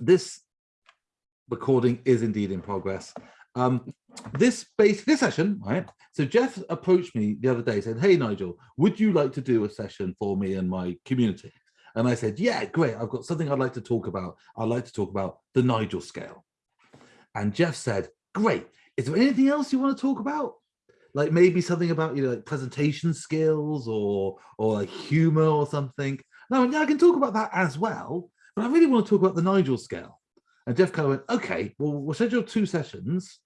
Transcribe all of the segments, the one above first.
this recording is indeed in progress. Um, this base this session, right? So Jeff approached me the other day, said, "Hey Nigel, would you like to do a session for me and my community?" And I said, "Yeah, great. I've got something I'd like to talk about. I'd like to talk about the Nigel scale." And Jeff said, "Great. Is there anything else you want to talk about? Like maybe something about you know like presentation skills or or like humor or something?" No, yeah, I can talk about that as well, but I really want to talk about the Nigel scale. And Jeff kind of went, okay, well, we'll schedule two sessions.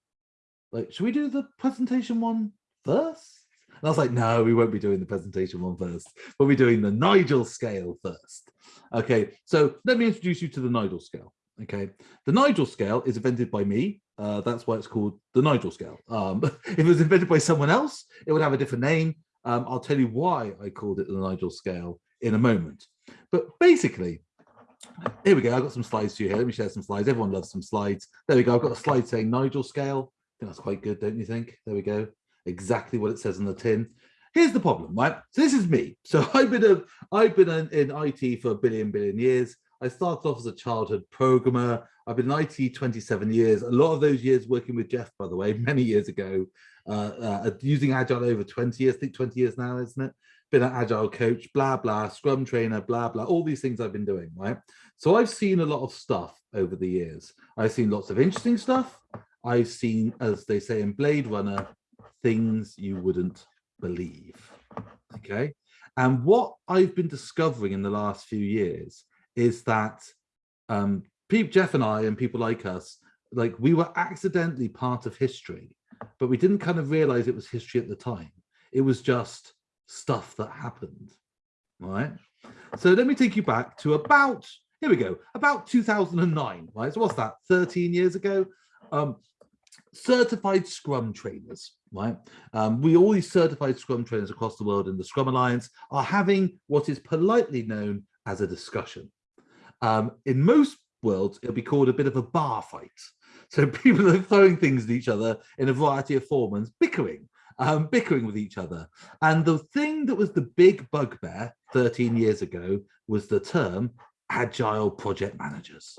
Like, should we do the presentation one first? And I was like, no, we won't be doing the presentation one first. We'll be doing the Nigel scale first. Okay, so let me introduce you to the Nigel scale. Okay, the Nigel scale is invented by me. Uh, that's why it's called the Nigel scale. Um, if it was invented by someone else, it would have a different name. Um, I'll tell you why I called it the Nigel scale in a moment. But basically, here we go. I've got some slides to you here. Let me share some slides. Everyone loves some slides. There we go. I've got a slide saying Nigel scale. I think that's quite good, don't you think? There we go. Exactly what it says on the tin. Here's the problem, right? So this is me. So I've been a, I've been in, in IT for a billion billion years. I started off as a childhood programmer. I've been in IT 27 years. A lot of those years working with Jeff, by the way, many years ago, uh, uh, using Agile over 20 years, I think 20 years now, isn't it? Been an agile coach, blah, blah, scrum trainer, blah, blah, all these things I've been doing, right? So I've seen a lot of stuff over the years. I've seen lots of interesting stuff. I've seen, as they say in Blade Runner, things you wouldn't believe, okay? And what I've been discovering in the last few years is that um, Jeff and I and people like us, like we were accidentally part of history, but we didn't kind of realize it was history at the time. It was just stuff that happened, right? So let me take you back to about, here we go, about 2009, right? So what's that, 13 years ago? Um, certified Scrum trainers, right? Um, we all these certified Scrum trainers across the world in the Scrum Alliance are having what is politely known as a discussion. Um, in most worlds, it'll be called a bit of a bar fight. So people are throwing things at each other in a variety of forms, bickering, um, bickering with each other. And the thing that was the big bugbear 13 years ago was the term agile project managers,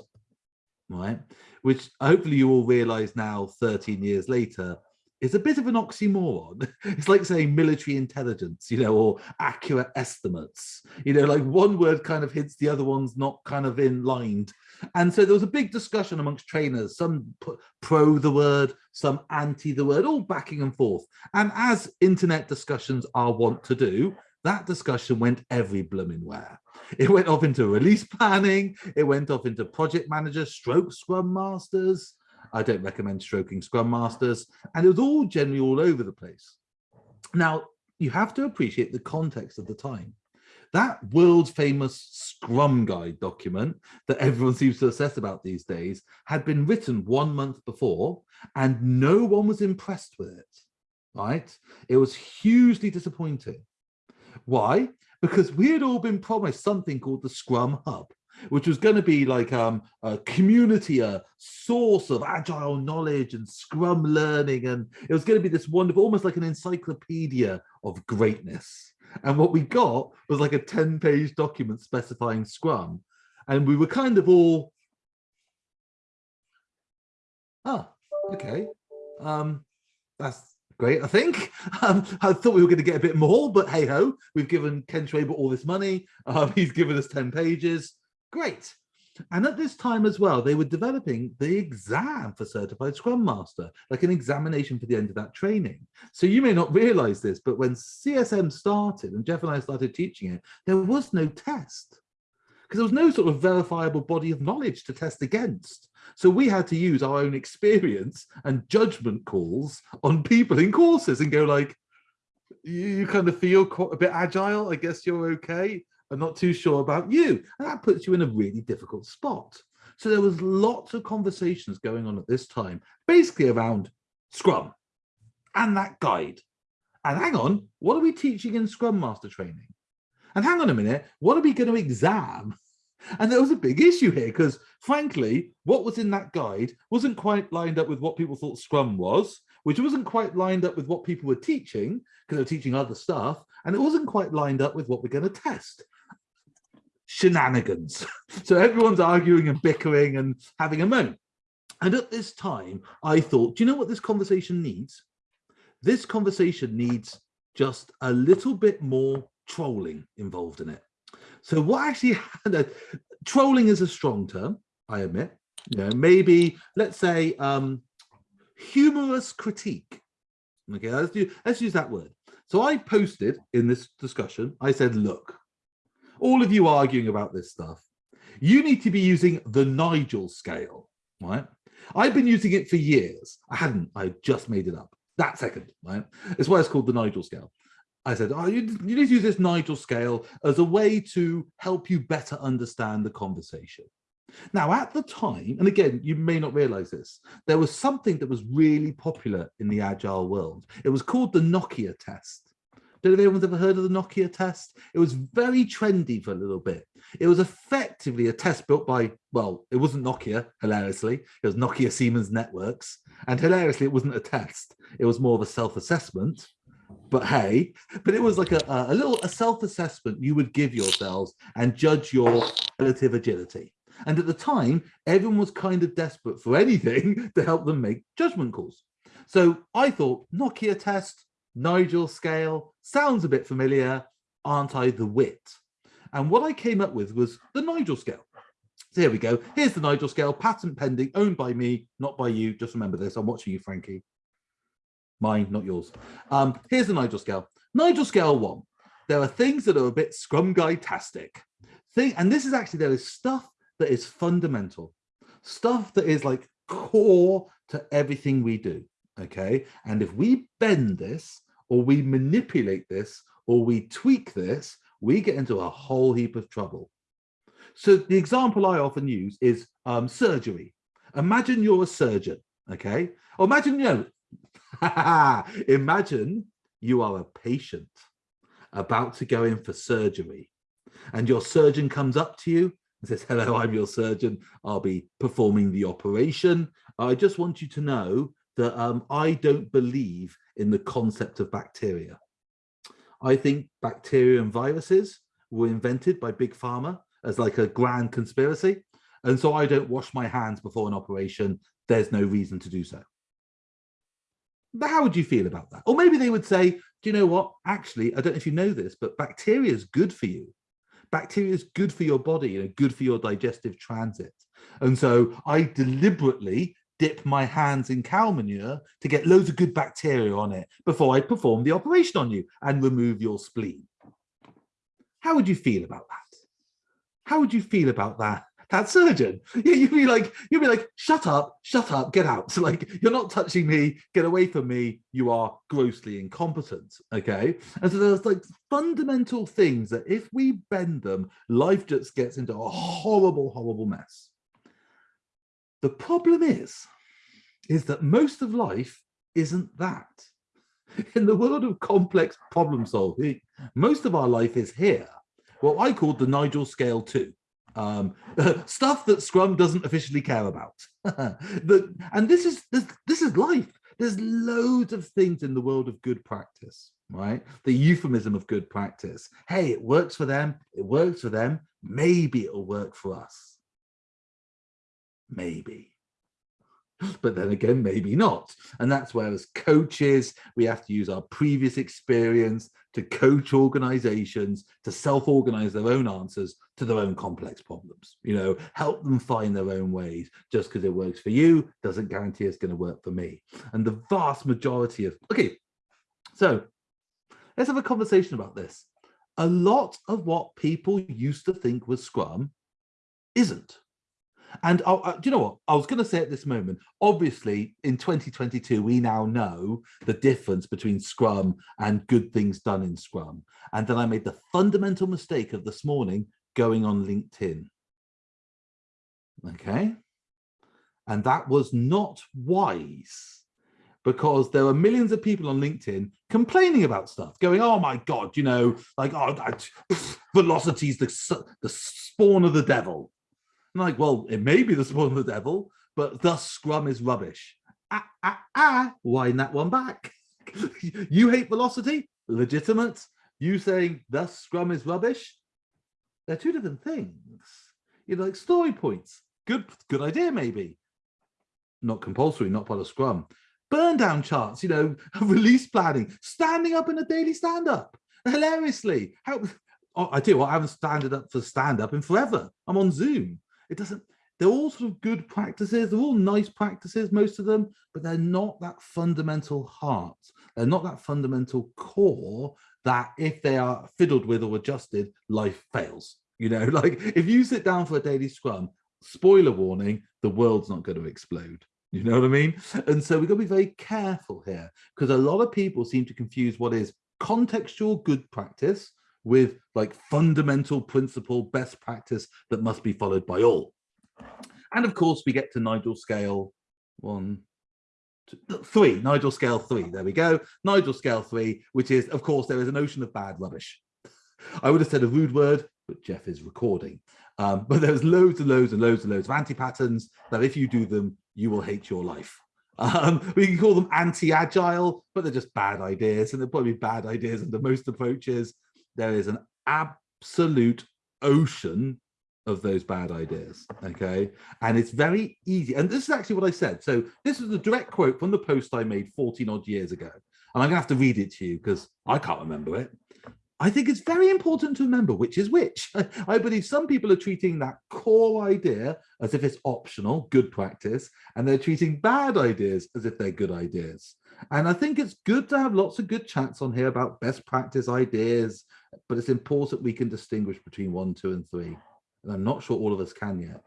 right? Which hopefully you all realize now 13 years later is a bit of an oxymoron. It's like saying military intelligence, you know, or accurate estimates. You know, like one word kind of hits the other one's not kind of in lined. And so there was a big discussion amongst trainers, some pro the word, some anti the word, all backing and forth. And as internet discussions are wont to do, that discussion went every blooming where. It went off into release planning, it went off into project managers, stroke scrum masters. I don't recommend stroking scrum masters, and it was all generally all over the place. Now, you have to appreciate the context of the time. That world famous Scrum Guide document that everyone seems to obsess about these days had been written one month before and no one was impressed with it, right? It was hugely disappointing. Why? Because we had all been promised something called the Scrum Hub, which was going to be like um, a community, a source of agile knowledge and Scrum learning. And it was going to be this wonderful, almost like an encyclopedia of greatness. And what we got was like a 10 page document specifying Scrum. And we were kind of all, oh, okay. Um, that's great, I think. Um, I thought we were going to get a bit more, but hey ho, we've given Ken Schwaber all this money. Um, he's given us 10 pages. Great. And at this time as well, they were developing the exam for Certified Scrum Master, like an examination for the end of that training. So you may not realize this, but when CSM started and Jeff and I started teaching it, there was no test because there was no sort of verifiable body of knowledge to test against. So we had to use our own experience and judgment calls on people in courses and go like, you kind of feel a bit agile, I guess you're okay. I'm not too sure about you. And that puts you in a really difficult spot. So there was lots of conversations going on at this time, basically around Scrum and that guide. And hang on, what are we teaching in Scrum Master training? And hang on a minute, what are we going to exam? And there was a big issue here because frankly, what was in that guide wasn't quite lined up with what people thought Scrum was, which wasn't quite lined up with what people were teaching because they were teaching other stuff. And it wasn't quite lined up with what we're going to test. Shenanigans. so everyone's arguing and bickering and having a moan. And at this time, I thought, do you know what this conversation needs? This conversation needs just a little bit more trolling involved in it. So what actually happened, trolling is a strong term, I admit. You know, maybe, let's say, um, humorous critique. Okay, let's, do, let's use that word. So I posted in this discussion, I said, look, all of you arguing about this stuff, you need to be using the Nigel scale, right? I've been using it for years. I hadn't, I just made it up that second, right? It's why it's called the Nigel scale. I said, oh, you, you need to use this Nigel scale as a way to help you better understand the conversation. Now, at the time, and again, you may not realize this, there was something that was really popular in the agile world. It was called the Nokia test. Don't know if anyone's ever heard of the Nokia test. It was very trendy for a little bit. It was effectively a test built by, well, it wasn't Nokia, hilariously. It was Nokia Siemens Networks. And hilariously, it wasn't a test. It was more of a self-assessment. But hey, but it was like a, a little a self-assessment you would give yourselves and judge your relative agility. And at the time, everyone was kind of desperate for anything to help them make judgment calls. So I thought Nokia test, Nigel scale, sounds a bit familiar, aren't I the wit? And what I came up with was the Nigel scale. So here we go. Here's the Nigel scale, patent pending, owned by me, not by you. Just remember this. I'm watching you, Frankie. Mine, not yours. Um, here's the Nigel scale. Nigel scale one. There are things that are a bit scrum guide-tastic. Thing, and this is actually, there is stuff that is fundamental, stuff that is like core to everything we do. Okay. And if we bend this or we manipulate this or we tweak this, we get into a whole heap of trouble. So the example I often use is um, surgery. Imagine you're a surgeon, okay? Or imagine, you know, imagine you are a patient about to go in for surgery and your surgeon comes up to you and says, hello, I'm your surgeon. I'll be performing the operation. I just want you to know that um, I don't believe in the concept of bacteria. I think bacteria and viruses were invented by Big Pharma as like a grand conspiracy. And so I don't wash my hands before an operation. There's no reason to do so. But how would you feel about that? Or maybe they would say, do you know what? Actually, I don't know if you know this, but bacteria is good for you. Bacteria is good for your body and good for your digestive transit. And so I deliberately dip my hands in cow manure to get loads of good bacteria on it before I perform the operation on you and remove your spleen. How would you feel about that? How would you feel about that? That surgeon, you'd be like, you'd be like, shut up, shut up, get out. So like, you're not touching me, get away from me. You are grossly incompetent. Okay. And so there's like fundamental things that if we bend them, life just gets into a horrible, horrible mess. The problem is, is that most of life isn't that. In the world of complex problem solving, most of our life is here, what I call the Nigel scale two. Um, stuff that Scrum doesn't officially care about. the, and this is this, this is life. There's loads of things in the world of good practice, right? The euphemism of good practice. Hey, it works for them. It works for them. Maybe it'll work for us maybe. But then again maybe not. And that's where as coaches we have to use our previous experience to coach organizations to self-organize their own answers to their own complex problems you know help them find their own ways. Just because it works for you doesn't guarantee it's going to work for me. And the vast majority of okay so let's have a conversation about this. A lot of what people used to think was scrum isn't and I, I, uh, do you know what? I was going to say at this moment, obviously in 2022, we now know the difference between Scrum and good things done in Scrum. And then I made the fundamental mistake of this morning going on LinkedIn. Okay. And that was not wise because there are millions of people on LinkedIn complaining about stuff, going, oh my God, you know, like, oh, velocity is the, the spawn of the devil I'm like, well, it may be the spawn of the devil, but thus Scrum is rubbish. Ah, ah, ah, wind that one back. you hate velocity? Legitimate. You saying thus Scrum is rubbish? they're two different things. You know, like story points, good, good idea, maybe. Not compulsory, not part of Scrum. Burn down charts, you know, release planning, standing up in a daily stand-up, hilariously. How, oh, I do, I haven't standed up for stand-up in forever. I'm on Zoom. It doesn't, they're all sort of good practices. They're all nice practices, most of them, but they're not that fundamental heart. They're not that fundamental core that if they are fiddled with or adjusted, life fails. You know, like if you sit down for a daily scrum, spoiler warning, the world's not going to explode. You know what I mean? And so we've got to be very careful here because a lot of people seem to confuse what is contextual good practice with like fundamental principle best practice that must be followed by all. And of course, we get to Nigel scale one, two, three, Nigel scale three. There we go. Nigel scale three, which is, of course, there is an ocean of bad rubbish. I would have said a rude word, but Jeff is recording. Um, but there's loads and loads and loads and loads of anti-patterns that if you do them, you will hate your life. Um, we can call them anti-agile, but they're just bad ideas, and they're probably bad ideas under most approaches. There is an absolute ocean of those bad ideas okay? And it's very easy and this is actually what i said. So this is a direct quote from the post i made 14 odd years ago and i'm gonna have to read it to you because i can't remember it. I think it's very important to remember which is which. I believe some people are treating that core idea as if it's optional good practice and they're treating bad ideas as if they're good ideas. And i think it's good to have lots of good chats on here about best practice ideas but it's important we can distinguish between one two and three and I'm not sure all of us can yet.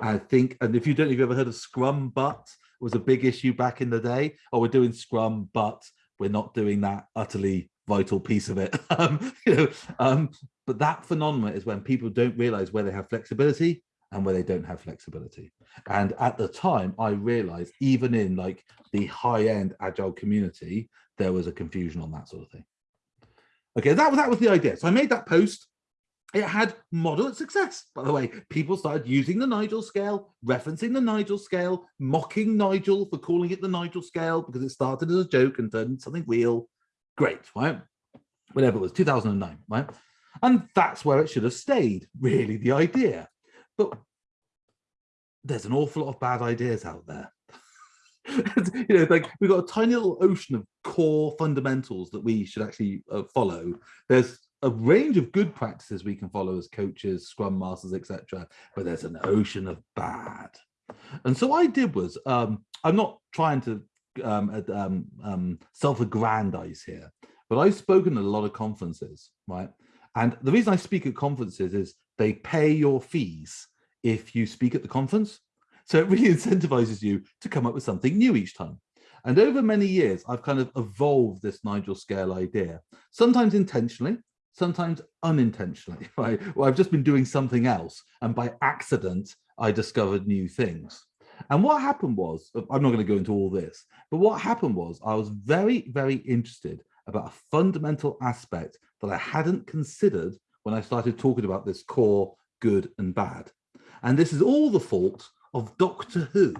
I think, and if you don't, if you ever heard of Scrum, but was a big issue back in the day. Oh, we're doing Scrum, but we're not doing that utterly vital piece of it. um, you know, um, but that phenomenon is when people don't realize where they have flexibility and where they don't have flexibility. And at the time, I realized even in like the high-end agile community, there was a confusion on that sort of thing. Okay, that was that was the idea. So I made that post it had moderate success, by the way. People started using the Nigel scale, referencing the Nigel scale, mocking Nigel for calling it the Nigel scale because it started as a joke and turned something real. Great, right? Whatever it was, 2009, right? And that's where it should have stayed, really, the idea. But there's an awful lot of bad ideas out there. you know, like we've got a tiny little ocean of core fundamentals that we should actually uh, follow. There's a range of good practices we can follow as coaches, scrum masters, etc. But there's an ocean of bad. And so I did was, um, I'm not trying to um, um, um, self-aggrandize here, but I've spoken at a lot of conferences, right? And the reason I speak at conferences is they pay your fees if you speak at the conference. So it really incentivizes you to come up with something new each time. And over many years, I've kind of evolved this Nigel scale idea, sometimes intentionally, sometimes unintentionally, right? Well, I've just been doing something else and by accident, I discovered new things. And what happened was, uh, I'm not going to go into all this, but what happened was I was very, very interested about a fundamental aspect that I hadn't considered when I started talking about this core good and bad. And this is all the fault of Doctor Who.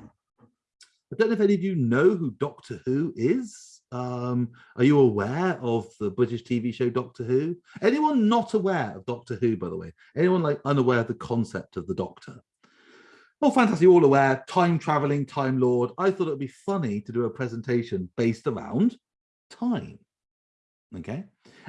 I don't know if any of you know who Doctor Who is. Um, are you aware of the British TV show Doctor Who? Anyone not aware of Doctor Who, by the way? Anyone like unaware of the concept of the Doctor? Oh, fantastic, all aware, time traveling, time lord. I thought it would be funny to do a presentation based around time. Okay.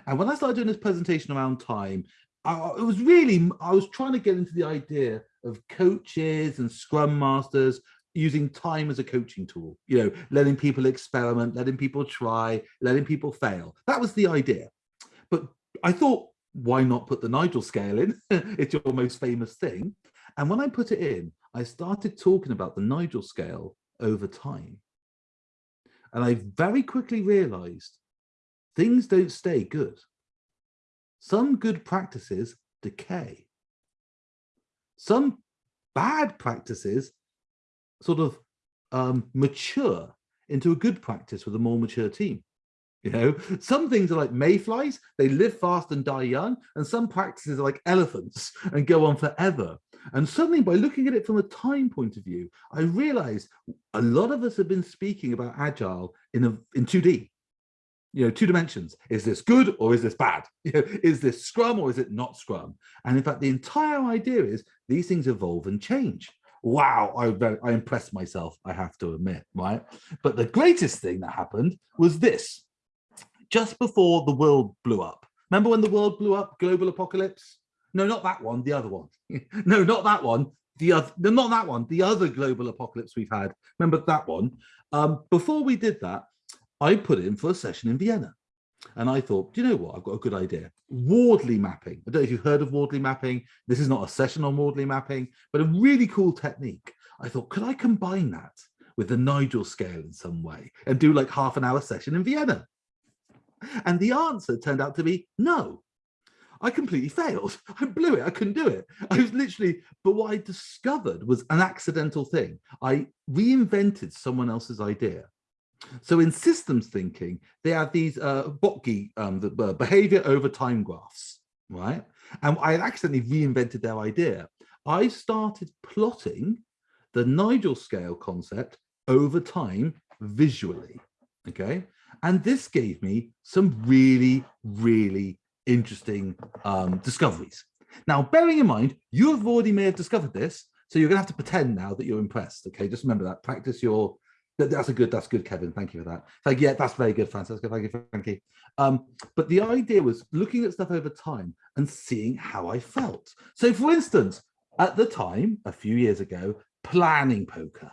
And when I started doing this presentation around time, I, it was really, I was trying to get into the idea of coaches and scrum masters using time as a coaching tool, you know, letting people experiment, letting people try, letting people fail. That was the idea. But I thought, why not put the Nigel scale in? it's your most famous thing. And when I put it in, I started talking about the Nigel scale over time. And I very quickly realized things don't stay good. Some good practices decay. Some bad practices sort of um, mature into a good practice with a more mature team. You know, some things are like mayflies, they live fast and die young, and some practices are like elephants and go on forever. And suddenly by looking at it from a time point of view, I realized a lot of us have been speaking about agile in, a, in 2D. You know, two dimensions. Is this good or is this bad? You know, is this Scrum or is it not Scrum? And in fact, the entire idea is these things evolve and change. Wow, I, I impressed myself, I have to admit, right? But the greatest thing that happened was this. Just before the world blew up, remember when the world blew up, global apocalypse? No, not that one, the other one. no, not that one. The other, not that one, the other global apocalypse we've had. Remember that one? Um, before we did that, I put in for a session in Vienna. And I thought, do you know what? I've got a good idea. Wardley mapping. I don't know if you've heard of Wardley mapping. This is not a session on Wardley mapping, but a really cool technique. I thought, could I combine that with the Nigel scale in some way and do like half an hour session in Vienna? And the answer turned out to be no. I completely failed. I blew it. I couldn't do it. I was literally, but what I discovered was an accidental thing. I reinvented someone else's idea so in systems thinking, they have these uh, Botke, um, the uh, behavior over time graphs, right? And I accidentally reinvented their idea. I started plotting the Nigel scale concept over time visually, okay? And this gave me some really, really interesting um, discoveries. Now, bearing in mind, you have already may have discovered this, so you're gonna have to pretend now that you're impressed, okay? Just remember that, practice your that's a good, that's good, Kevin. Thank you for that. Like, yeah, that's very good, Francisco. Thank you, Frankie. Um, but the idea was looking at stuff over time and seeing how I felt. So for instance, at the time, a few years ago, planning poker.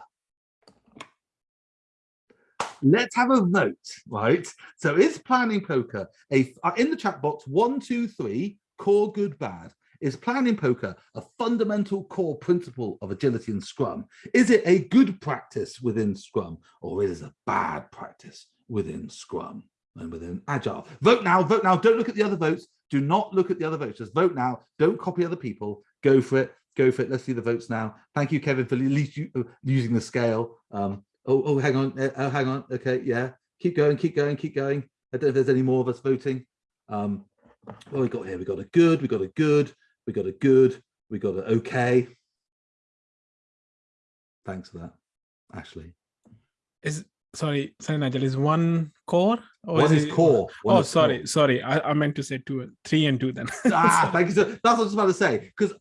Let's have a vote, right? So is planning poker a in the chat box one, two, three, core, good, bad? Is planning poker a fundamental core principle of agility and Scrum? Is it a good practice within Scrum or is it a bad practice within Scrum and within Agile? Vote now, vote now. Don't look at the other votes. Do not look at the other votes. Just vote now. Don't copy other people. Go for it. Go for it. Let's see the votes now. Thank you, Kevin, for at least uh, using the scale. Um, oh, oh, hang on. Uh, oh, hang on. Okay, yeah. Keep going, keep going, keep going. I don't know if there's any more of us voting. Um, what we got here? We got a good, we got a good, we got a good, we got an okay. Thanks for that, Ashley. Is sorry, sorry, Nigel, is one core? Or one is, is core. One oh, is sorry, core. sorry. I, I meant to say two, three and two then. ah, thank you. So that's what I was about to say. Because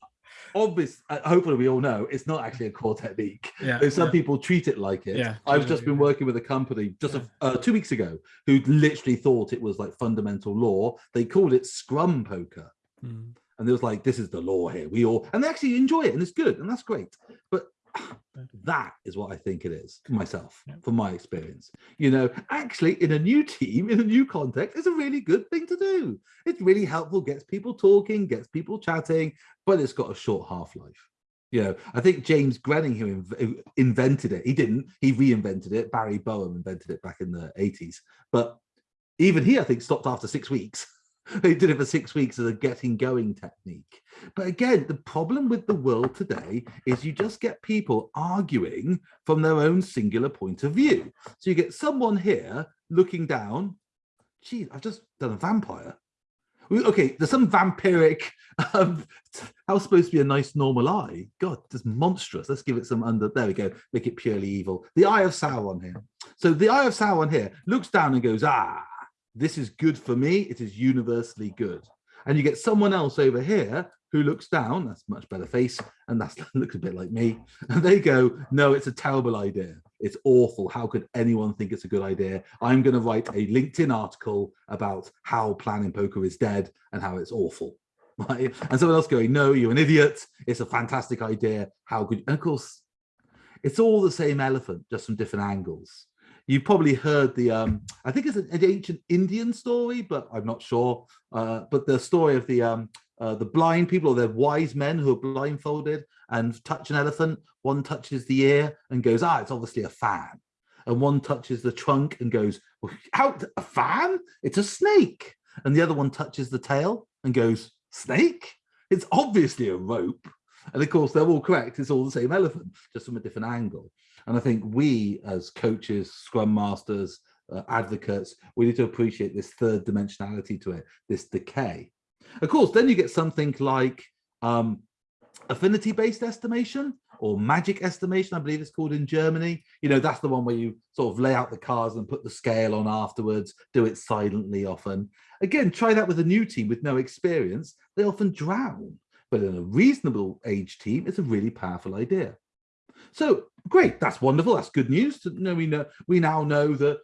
obvious, uh, hopefully we all know it's not actually a core technique. Yeah, some yeah. people treat it like it. Yeah, I've just been working with a company just a, uh, two weeks ago who literally thought it was like fundamental law. They called it Scrum poker. Mm and there was like this is the law here. We all and they actually enjoy it and it's good and that's great. But that is what I think it is hmm. myself yeah. from my experience. You know actually in a new team in a new context it's a really good thing to do. It's really helpful gets people talking gets people chatting but it's got a short half-life. You know I think James Grenning who inv invented it. He didn't. He reinvented it. Barry Boehm invented it back in the 80s but even he I think stopped after six weeks they did it for six weeks as a getting going technique. But again, the problem with the world today is you just get people arguing from their own singular point of view. So you get someone here looking down, geez, I've just done a vampire. Okay, there's some vampiric, um, how's supposed to be a nice normal eye? God, just monstrous. Let's give it some under, there we go, make it purely evil. The Eye of Sauron here. So the Eye of Sauron here looks down and goes, ah, this is good for me, it is universally good. And you get someone else over here who looks down, that's much better face, and that looks a bit like me, and they go, no, it's a terrible idea. It's awful. How could anyone think it's a good idea? I'm going to write a LinkedIn article about how planning poker is dead and how it's awful. Right? And someone else going, no, you're an idiot. It's a fantastic idea. How could, and of course, it's all the same elephant, just from different angles you've probably heard the um i think it's an, ancient indian story but i'm not sure. Uh but the story of the um uh, the blind people or the wise men who are blindfolded and touch an elephant one touches the ear and goes ah it's obviously a fan. And one touches the trunk and goes out a fan? It's a snake. And the other one touches the tail and goes snake? It's obviously a rope. And of course they're all correct. It's all the same elephant just from a different angle and I think we as coaches, scrum masters, uh, advocates, we need to appreciate this third dimensionality to it, this decay. Of course, then you get something like um, affinity based estimation or magic estimation, I believe it's called in Germany. You know, that's the one where you sort of lay out the cars and put the scale on afterwards, do it silently often. Again, try that with a new team with no experience. They often drown, but in a reasonable age team, it's a really powerful idea. So great, that's wonderful. That's good news. To know we know we now know that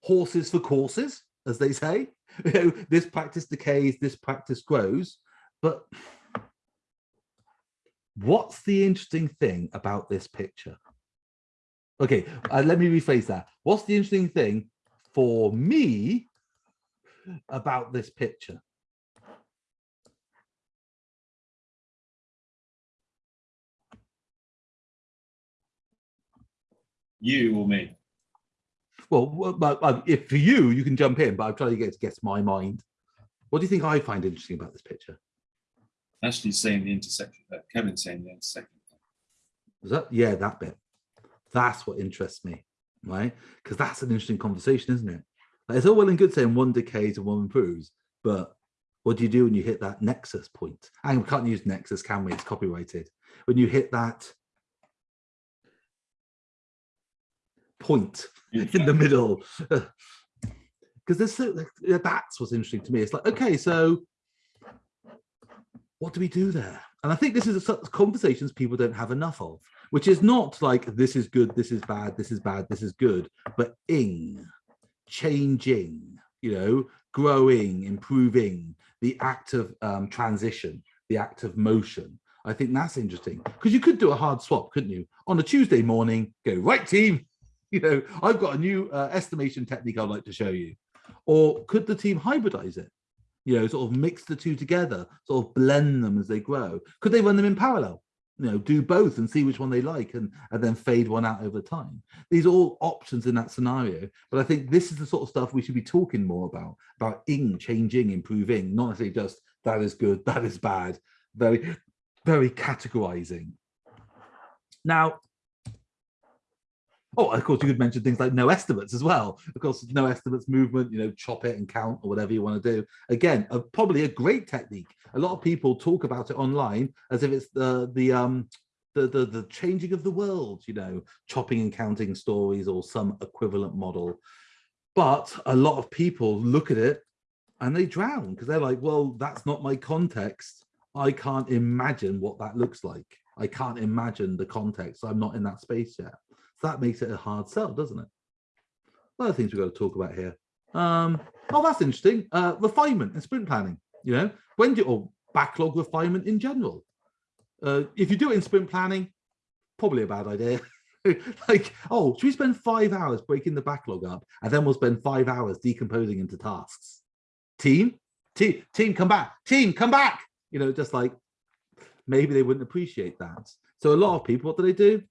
horses for courses, as they say. You know, this practice decays, this practice grows. But what's the interesting thing about this picture? Okay, uh, let me rephrase that. What's the interesting thing for me about this picture? You or me? Well, but, but if for you, you can jump in, but I'm trying to get to guess my mind. What do you think I find interesting about this picture? Actually saying the intersection, uh, Kevin saying the intersection. Was that yeah, that bit. That's what interests me, right? Because that's an interesting conversation, isn't it? Like, it's all well and good saying one decays and one improves, but what do you do when you hit that nexus point? And we can't use nexus, can we? It's copyrighted. When you hit that point in the middle, because there's so that's what's interesting to me. It's like, okay, so what do we do there? And I think this is a conversations people don't have enough of, which is not like this is good, this is bad, this is bad, this is good, but ing, changing, you know, growing, improving, the act of um, transition, the act of motion. I think that's interesting because you could do a hard swap, couldn't you? On a Tuesday morning, go right team. You know, I've got a new uh, estimation technique I'd like to show you. Or could the team hybridize it? You know, sort of mix the two together, sort of blend them as they grow. Could they run them in parallel? You know, do both and see which one they like and, and then fade one out over time. These are all options in that scenario. But I think this is the sort of stuff we should be talking more about, about ing, changing, improving, not necessarily just that is good, that is bad, very, very categorizing. Now, Oh, of course, you could mention things like no estimates as well. Of course, no estimates movement, you know, chop it and count or whatever you want to do. Again, a, probably a great technique. A lot of people talk about it online as if it's the the um the, the the changing of the world, you know, chopping and counting stories or some equivalent model. But a lot of people look at it and they drown because they're like, well, that's not my context. I can't imagine what that looks like. I can't imagine the context. I'm not in that space yet that makes it a hard sell, doesn't it? Other things we've got to talk about here. Um, oh, that's interesting. Uh, refinement and sprint planning. You know, when do or backlog refinement in general. Uh, if you do it in sprint planning, probably a bad idea. like, oh, should we spend five hours breaking the backlog up and then we'll spend five hours decomposing into tasks? Team, team, team, come back. Team, come back. You know, just like maybe they wouldn't appreciate that. So a lot of people, what do they do?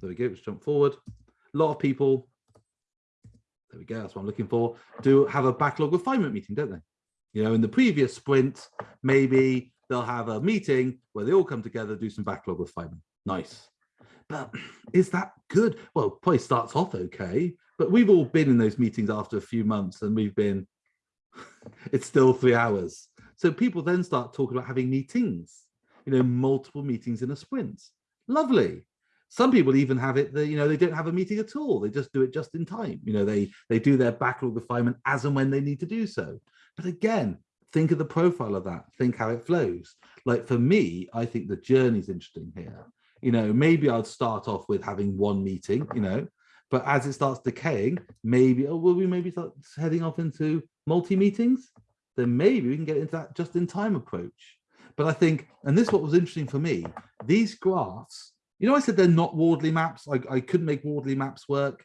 There we go, let's jump forward. A lot of people, there we go, that's what I'm looking for, do have a backlog refinement meeting, don't they? You know, in the previous sprint, maybe they'll have a meeting where they all come together, do some backlog refinement. Nice. But is that good? Well, probably starts off okay, but we've all been in those meetings after a few months and we've been, it's still three hours. So people then start talking about having meetings, you know, multiple meetings in a sprint. Lovely some people even have it that you know they don't have a meeting at all. They just do it just in time. You know they they do their backlog refinement as and when they need to do so. But again think of the profile of that. Think how it flows. Like for me i think the journey is interesting here. You know maybe i'd start off with having one meeting you know but as it starts decaying maybe oh will we maybe start heading off into multi meetings then maybe we can get into that just in time approach. But i think and this what was interesting for me these graphs you know, I said they're not Wardley maps. I, I couldn't make Wardley maps work.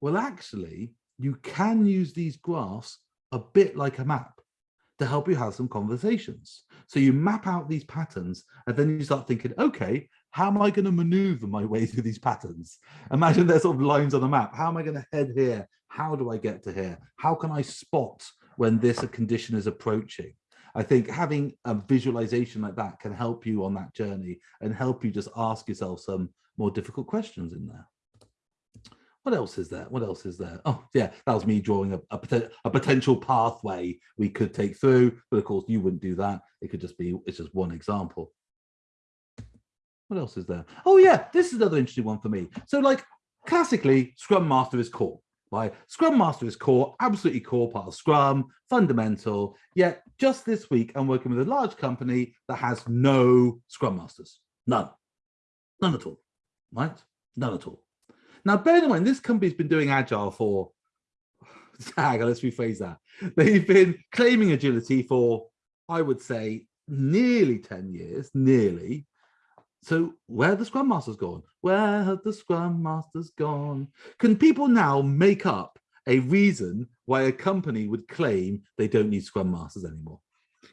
Well, actually, you can use these graphs a bit like a map to help you have some conversations. So you map out these patterns and then you start thinking, okay, how am I going to maneuver my way through these patterns? Imagine there's sort of lines on a map. How am I going to head here? How do I get to here? How can I spot when this a condition is approaching? I think having a visualization like that can help you on that journey and help you just ask yourself some more difficult questions in there. What else is there? What else is there? Oh, yeah, that was me drawing a, a, a potential pathway we could take through. But of course, you wouldn't do that. It could just be, it's just one example. what else is there? Oh yeah, this is another interesting one for me. So like classically, Scrum Master is core. Right? Scrum Master is core, absolutely core part of Scrum, fundamental. Yet just this week, I'm working with a large company that has no Scrum Masters. None. None at all. Right? None at all. Now, bear in mind, this company's been doing Agile for, on, let's rephrase that. They've been claiming agility for, I would say, nearly 10 years, nearly. So where the Scrum Masters gone? Where have the Scrum Masters gone? Can people now make up a reason why a company would claim they don't need Scrum Masters anymore?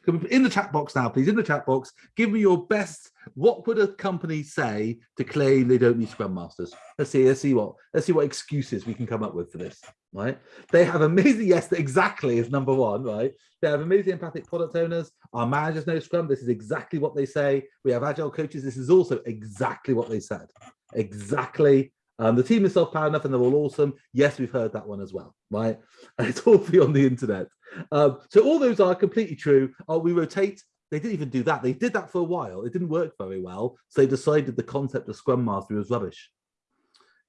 In the chat box now, please, in the chat box, give me your best, what would a company say to claim they don't need Scrum Masters? Let's see, let's see what, let's see what excuses we can come up with for this, right? They have amazing, yes, exactly is number one, right? They have amazing empathic product owners. Our managers know Scrum. This is exactly what they say. We have agile coaches. This is also exactly what they said. Exactly um, the team is self-powered enough and they're all awesome. Yes, we've heard that one as well, right? And it's all free on the internet. Um, so all those are completely true. Oh, we rotate. They didn't even do that. They did that for a while. It didn't work very well. So they decided the concept of Scrum Master was rubbish.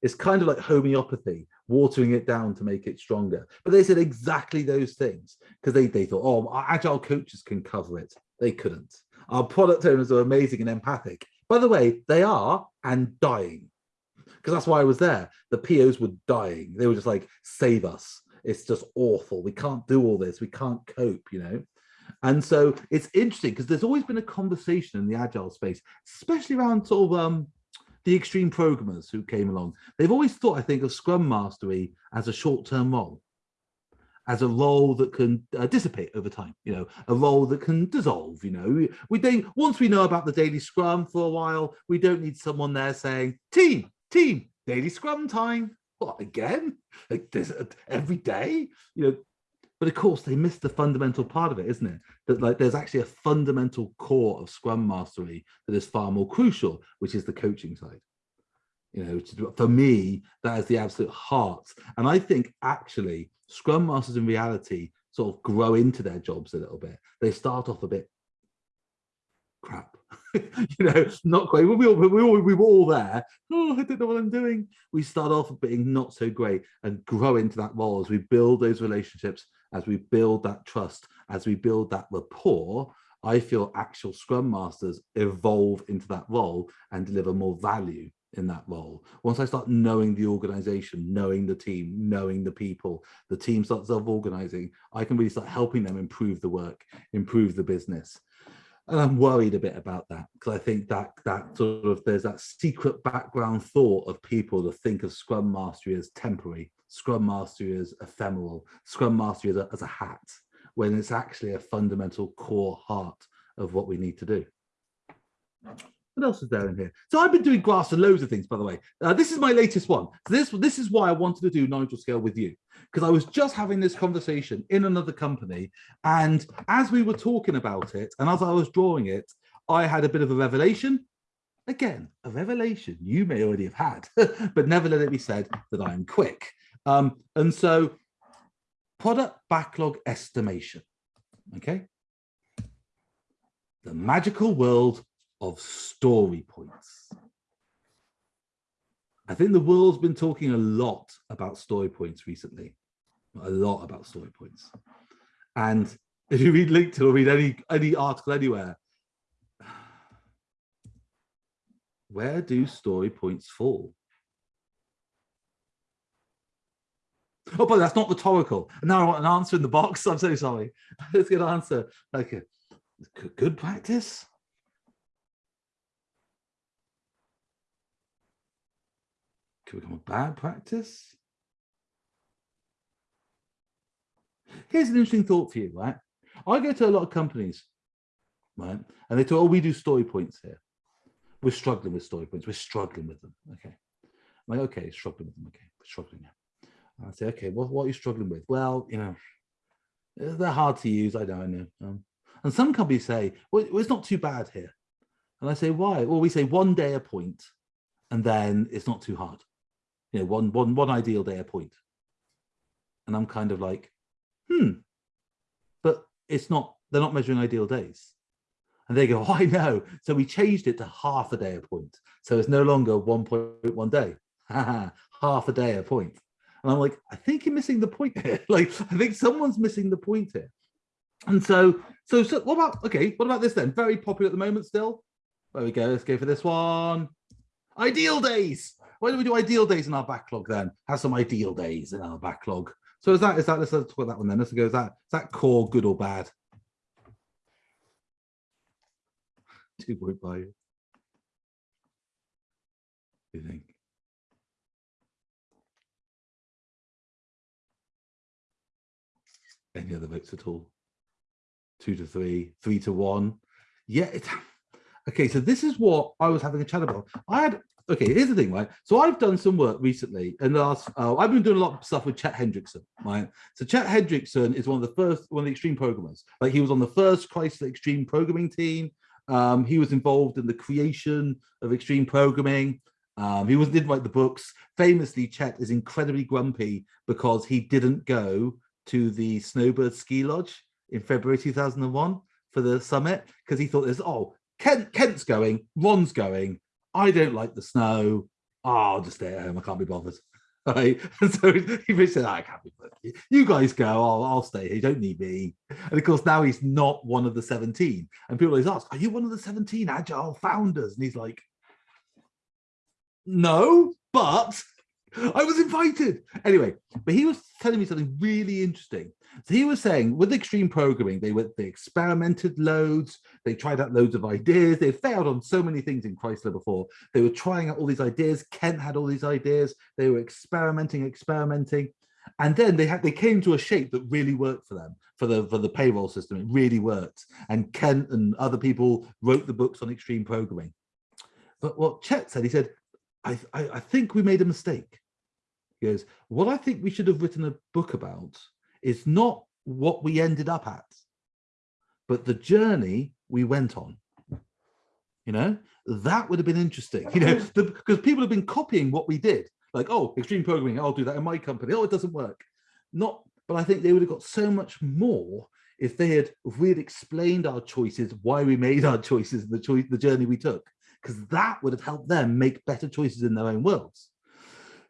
It's kind of like homeopathy, watering it down to make it stronger. But they said exactly those things because they, they thought, oh, our agile coaches can cover it. They couldn't. Our product owners are amazing and empathic. By the way, they are and dying because that's why I was there. The POs were dying. They were just like, save us. It's just awful. We can't do all this. We can't cope, you know? And so it's interesting because there's always been a conversation in the agile space, especially around sort of um, the extreme programmers who came along. They've always thought, I think, of Scrum Mastery as a short-term role, as a role that can uh, dissipate over time, you know, a role that can dissolve, you know. We, we once we know about the daily Scrum for a while, we don't need someone there saying, team, team, daily scrum time. What, again? Like this uh, every day? You know, but of course they miss the fundamental part of it, isn't it? That like there's actually a fundamental core of scrum mastery that is far more crucial, which is the coaching side. You know, for me, that is the absolute heart. And I think actually scrum masters in reality sort of grow into their jobs a little bit. They start off a bit crap you know, not great. We, all, we, all, we were all there. Oh, I don't know what I'm doing. We start off being not so great and grow into that role as we build those relationships, as we build that trust, as we build that rapport. I feel actual Scrum Masters evolve into that role and deliver more value in that role. Once I start knowing the organization, knowing the team, knowing the people, the team starts self-organizing, I can really start helping them improve the work, improve the business and I'm worried a bit about that because I think that that sort of there's that secret background thought of people to think of Scrum Mastery as temporary, Scrum Mastery as ephemeral, Scrum Mastery as a, as a hat, when it's actually a fundamental core heart of what we need to do. What else is there in here? So I've been doing graphs and loads of things, by the way. Uh, this is my latest one. So this, this is why I wanted to do Nigel Scale with you, because I was just having this conversation in another company. And as we were talking about it, and as I was drawing it, I had a bit of a revelation. Again, a revelation you may already have had, but never let it be said that I'm quick. Um, and so product backlog estimation, okay? The magical world of story points. I think the world's been talking a lot about story points recently, a lot about story points. And if you read LinkedIn or read any, any article anywhere, where do story points fall? Oh, but that's not rhetorical. And now I want an answer in the box. I'm so sorry. Let's get an answer. Okay. Good practice. Could become a bad practice. Here's an interesting thought for you, right? I go to a lot of companies, right? And they talk, oh, we do story points here. We're struggling with story points. We're struggling with them. Okay. I'm like, okay, struggling with them. Okay, we're struggling. I say, okay, what, what are you struggling with? Well, you know, they're hard to use. I know, I know. Um, and some companies say, well, it's not too bad here. And I say, why? Well, we say one day a point, and then it's not too hard you know, one, one, one ideal day a point. And I'm kind of like, hmm, but it's not, they're not measuring ideal days. And they go, oh, I know. So we changed it to half a day a point. So it's no longer 1.1 day, half a day a point. And I'm like, I think you're missing the point here. like, I think someone's missing the point here. And so, so, so what about, okay, what about this then? Very popular at the moment still. There we go. Let's go for this one. Ideal days. Why don't we do ideal days in our backlog then? Have some ideal days in our backlog. So is that, is that, let's talk about that one then. Let's go, is that, is that core good or bad? Two point five. You think? Any other votes at all? Two to three, three to one. Yeah, it's okay. So this is what I was having a chat about. I had okay. Here's the thing, right? So I've done some work recently, and last uh, I've been doing a lot of stuff with Chet Hendrickson, right? So Chet Hendrickson is one of the first, one of the extreme programmers. Like he was on the first Chrysler Extreme programming team. Um, he was involved in the creation of extreme programming. Um, he was didn't write the books. Famously, Chet is incredibly grumpy because he didn't go to the Snowbird Ski Lodge in February 2001 for the summit because he thought there's oh Kent Kent's going, Ron's going. I don't like the snow. Oh, I'll just stay at home. I can't be bothered. Right. And so he said, ah, I can't be bothered. You guys go, I'll, I'll stay here. You don't need me. And of course, now he's not one of the 17. And people always ask, Are you one of the 17 agile founders? And he's like, No, but I was invited. Anyway, but he was telling me something really interesting. So he was saying with extreme programming, they were they experimented loads, they tried out loads of ideas, they failed on so many things in Chrysler before. They were trying out all these ideas. Kent had all these ideas, they were experimenting, experimenting. And then they had they came to a shape that really worked for them for the for the payroll system. It really worked. And Kent and other people wrote the books on extreme programming. But what Chet said, he said, I, I, I think we made a mistake. He goes, what I think we should have written a book about is not what we ended up at, but the journey we went on. You know, that would have been interesting, you know, because people have been copying what we did. Like, oh, extreme programming, I'll do that in my company. Oh, it doesn't work. Not, but I think they would have got so much more if they had, if we had explained our choices, why we made our choices, the choice, the journey we took, because that would have helped them make better choices in their own worlds.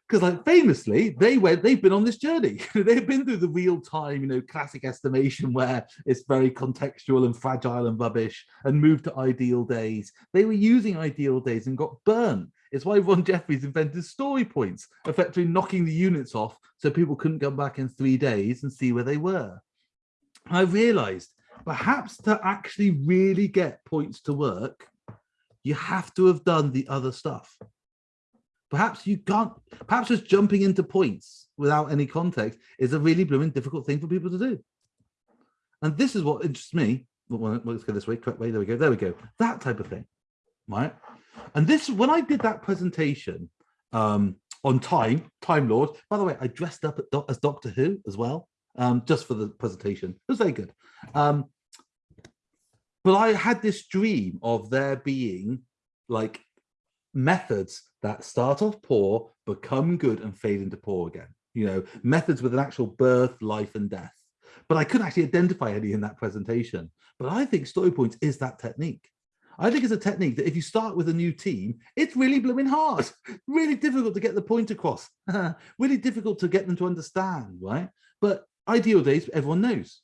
Because like famously they went they've been on this journey. They've been through the real time you know classic estimation where it's very contextual and fragile and rubbish and moved to ideal days. They were using ideal days and got burnt it's why ron jeffries invented story points effectively knocking the units off so people couldn't come back in three days and see where they were. I realized perhaps to actually really get points to work you have to have done the other stuff. Perhaps you can't perhaps just jumping into points without any context is a really blooming difficult thing for people to do. And this is what interests me. Well, let's go this way correct way there we go there we go. That type of thing right? And this when i did that presentation um on time time lord by the way i dressed up as doctor who as well um just for the presentation. It was very good. Um but i had this dream of there being like methods that start off poor, become good and fade into poor again. You know, methods with an actual birth, life and death. But I couldn't actually identify any in that presentation. But I think story points is that technique. I think it's a technique that if you start with a new team, it's really blooming hard, really difficult to get the point across, really difficult to get them to understand, right? But ideal days, everyone knows,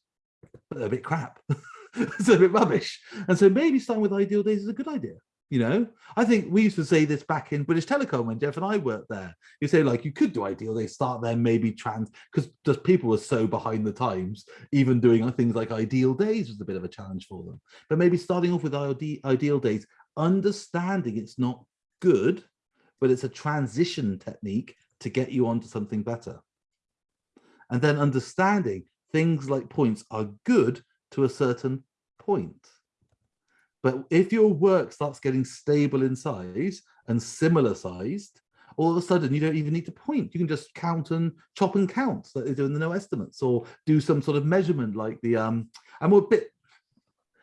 but they're a bit crap. it's a bit rubbish. And so maybe starting with ideal days is a good idea. You know, I think we used to say this back in British Telecom when Jeff and I worked there. You say like you could do ideal, they start there maybe trans because just people were so behind the times. Even doing things like ideal days was a bit of a challenge for them. But maybe starting off with ideal days, understanding it's not good, but it's a transition technique to get you onto something better. And then understanding things like points are good to a certain point. But if your work starts getting stable in size and similar sized, all of a sudden you don't even need to point. You can just count and chop and count that they're doing the no estimates or do some sort of measurement like the, um, I'm a bit,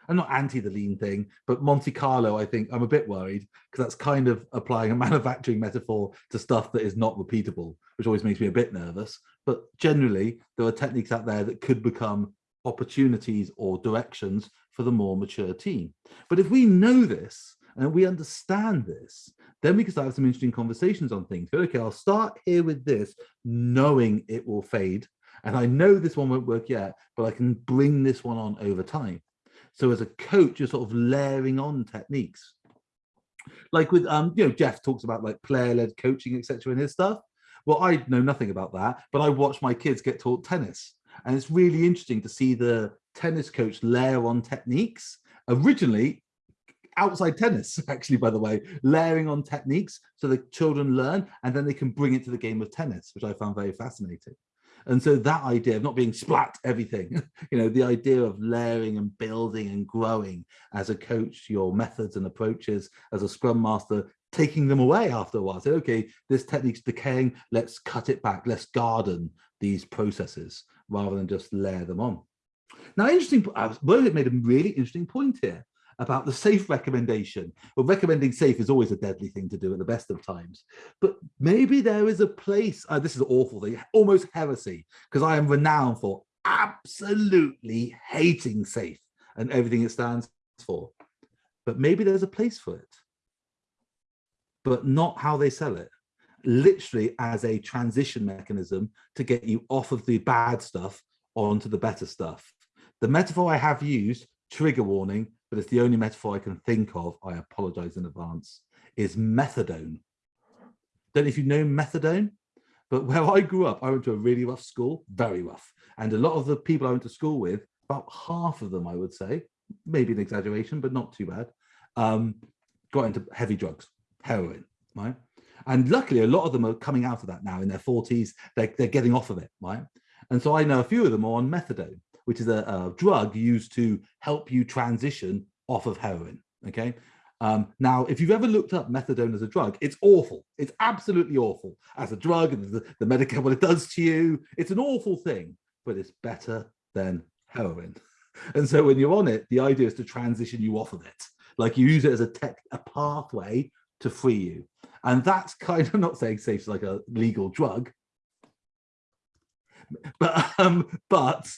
I'm not anti the lean thing, but Monte Carlo, I think I'm a bit worried because that's kind of applying a manufacturing metaphor to stuff that is not repeatable, which always makes me a bit nervous. But generally, there are techniques out there that could become opportunities or directions for the more mature team. But if we know this and we understand this, then we can start some interesting conversations on things. Okay, I'll start here with this, knowing it will fade. And I know this one won't work yet, but I can bring this one on over time. So as a coach, you're sort of layering on techniques. Like with, um, you know, Jeff talks about like player-led coaching, etc. in his stuff. Well, I know nothing about that, but I watch my kids get taught tennis. And it's really interesting to see the tennis coach layer on techniques. Originally, outside tennis, actually, by the way, layering on techniques so the children learn and then they can bring it to the game of tennis, which I found very fascinating. And so that idea of not being splat everything, you know, the idea of layering and building and growing as a coach, your methods and approaches as a scrum master, taking them away after a while. Say, okay, this technique's decaying, let's cut it back, let's garden these processes rather than just layer them on. Now, interesting, Rohit made a really interesting point here about the SAFe recommendation. Well, recommending SAFe is always a deadly thing to do at the best of times, but maybe there is a place, uh, this is awful thing, almost heresy, because I am renowned for absolutely hating SAFe and everything it stands for. But maybe there's a place for it, but not how they sell it. Literally as a transition mechanism to get you off of the bad stuff onto the better stuff. The metaphor I have used, trigger warning, but it's the only metaphor I can think of, I apologize in advance, is methadone. Don't know if you know methadone, but where I grew up, I went to a really rough school, very rough. And a lot of the people I went to school with, about half of them, I would say, maybe an exaggeration, but not too bad, um, got into heavy drugs, heroin, right? And luckily, a lot of them are coming out of that now in their 40s. They're, they're getting off of it, right? And so I know a few of them are on methadone which is a, a drug used to help you transition off of heroin. Okay. Um, now, if you've ever looked up methadone as a drug, it's awful. It's absolutely awful as a drug and the, the medical, what it does to you. It's an awful thing, but it's better than heroin. And so when you're on it, the idea is to transition you off of it. Like you use it as a tech, a pathway to free you. And that's kind of not saying SAFe like a legal drug, but um, but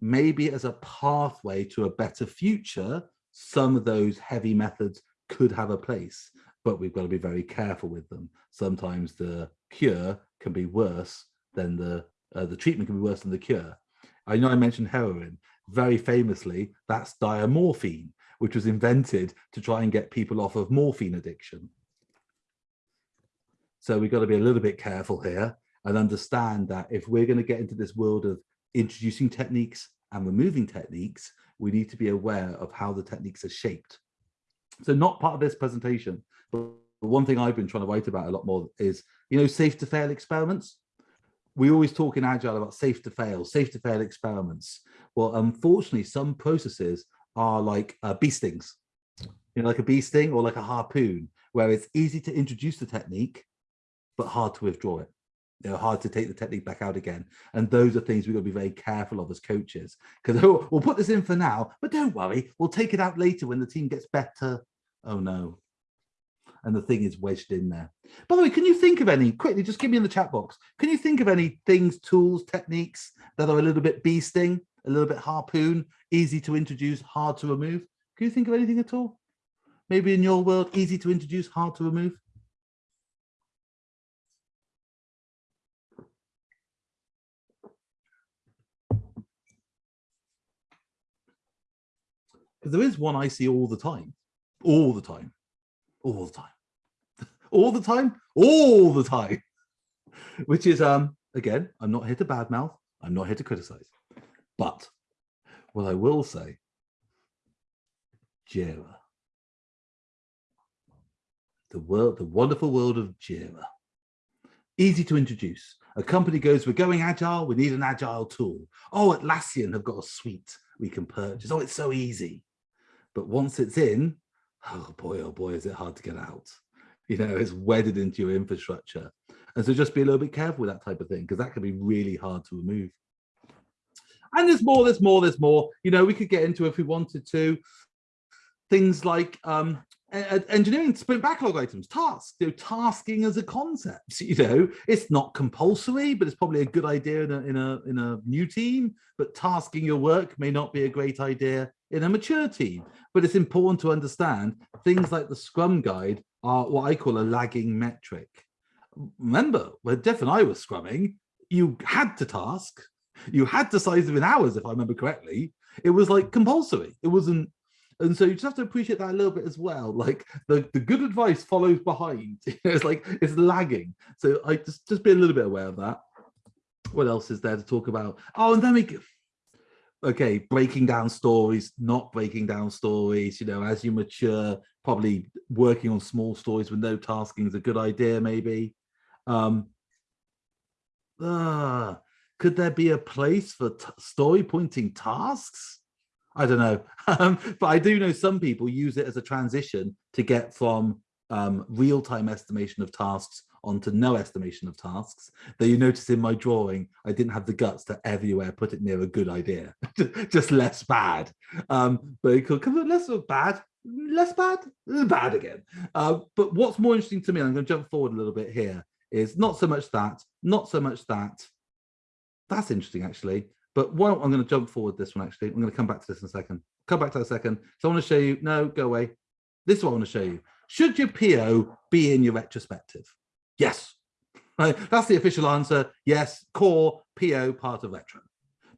maybe as a pathway to a better future, some of those heavy methods could have a place, but we've got to be very careful with them. Sometimes the cure can be worse than the, uh, the treatment can be worse than the cure. I know I mentioned heroin, very famously, that's diamorphine, which was invented to try and get people off of morphine addiction. So we've got to be a little bit careful here and understand that if we're going to get into this world of introducing techniques and removing techniques, we need to be aware of how the techniques are shaped. So not part of this presentation, but one thing I've been trying to write about a lot more is, you know, safe to fail experiments. We always talk in Agile about safe to fail, safe to fail experiments. Well, unfortunately, some processes are like uh, bee stings, you know, like a bee sting or like a harpoon, where it's easy to introduce the technique, but hard to withdraw it you know, hard to take the technique back out again. And those are things we've got to be very careful of as coaches, because we'll put this in for now, but don't worry, we'll take it out later when the team gets better. Oh no. And the thing is wedged in there. By the way, can you think of any, quickly, just give me in the chat box, can you think of any things, tools, techniques that are a little bit bee sting, a little bit harpoon, easy to introduce, hard to remove? Can you think of anything at all? Maybe in your world, easy to introduce, hard to remove? Because there is one I see all the time, all the time, all the time, all the time, all the time, which is, um, again, I'm not here to badmouth, I'm not here to criticize, but what I will say, Jira, the world, the wonderful world of Jira, easy to introduce. A company goes, we're going agile, we need an agile tool. Oh, Atlassian have got a suite we can purchase. Oh, it's so easy. But once it's in, oh boy, oh boy, is it hard to get out. You know, it's wedded into your infrastructure. And so just be a little bit careful with that type of thing, because that can be really hard to remove. And there's more, there's more, there's more. You know, we could get into if we wanted to. Things like um, engineering sprint backlog items, tasks, you know, tasking as a concept, you know, it's not compulsory, but it's probably a good idea in a, in a, in a new team, but tasking your work may not be a great idea in a mature team. But it's important to understand things like the Scrum guide are what I call a lagging metric. Remember, when Jeff and I were scrumming, you had to task, you had to size them in hours, if I remember correctly. It was like compulsory. It wasn't and so you just have to appreciate that a little bit as well. Like the the good advice follows behind. It's like it's lagging. So i just just be a little bit aware of that. What else is there to talk about? Oh and then we okay breaking down stories not breaking down stories you know as you mature probably working on small stories with no tasking is a good idea maybe. Um uh, could there be a place for story pointing tasks I don't know, um, but I do know some people use it as a transition to get from um, real-time estimation of tasks onto no estimation of tasks. That you notice in my drawing, I didn't have the guts to everywhere put it near a good idea, just less bad. Um, but it could come less bad, less bad, bad again. Uh, but what's more interesting to me, I'm going to jump forward a little bit here, is not so much that, not so much that. That's interesting, actually. But what I'm going to jump forward this one actually. I'm going to come back to this in a second. Come back to that second. So I want to show you. No, go away. This is what I want to show you. Should your PO be in your retrospective? Yes. Right. That's the official answer. Yes. Core PO part of retro.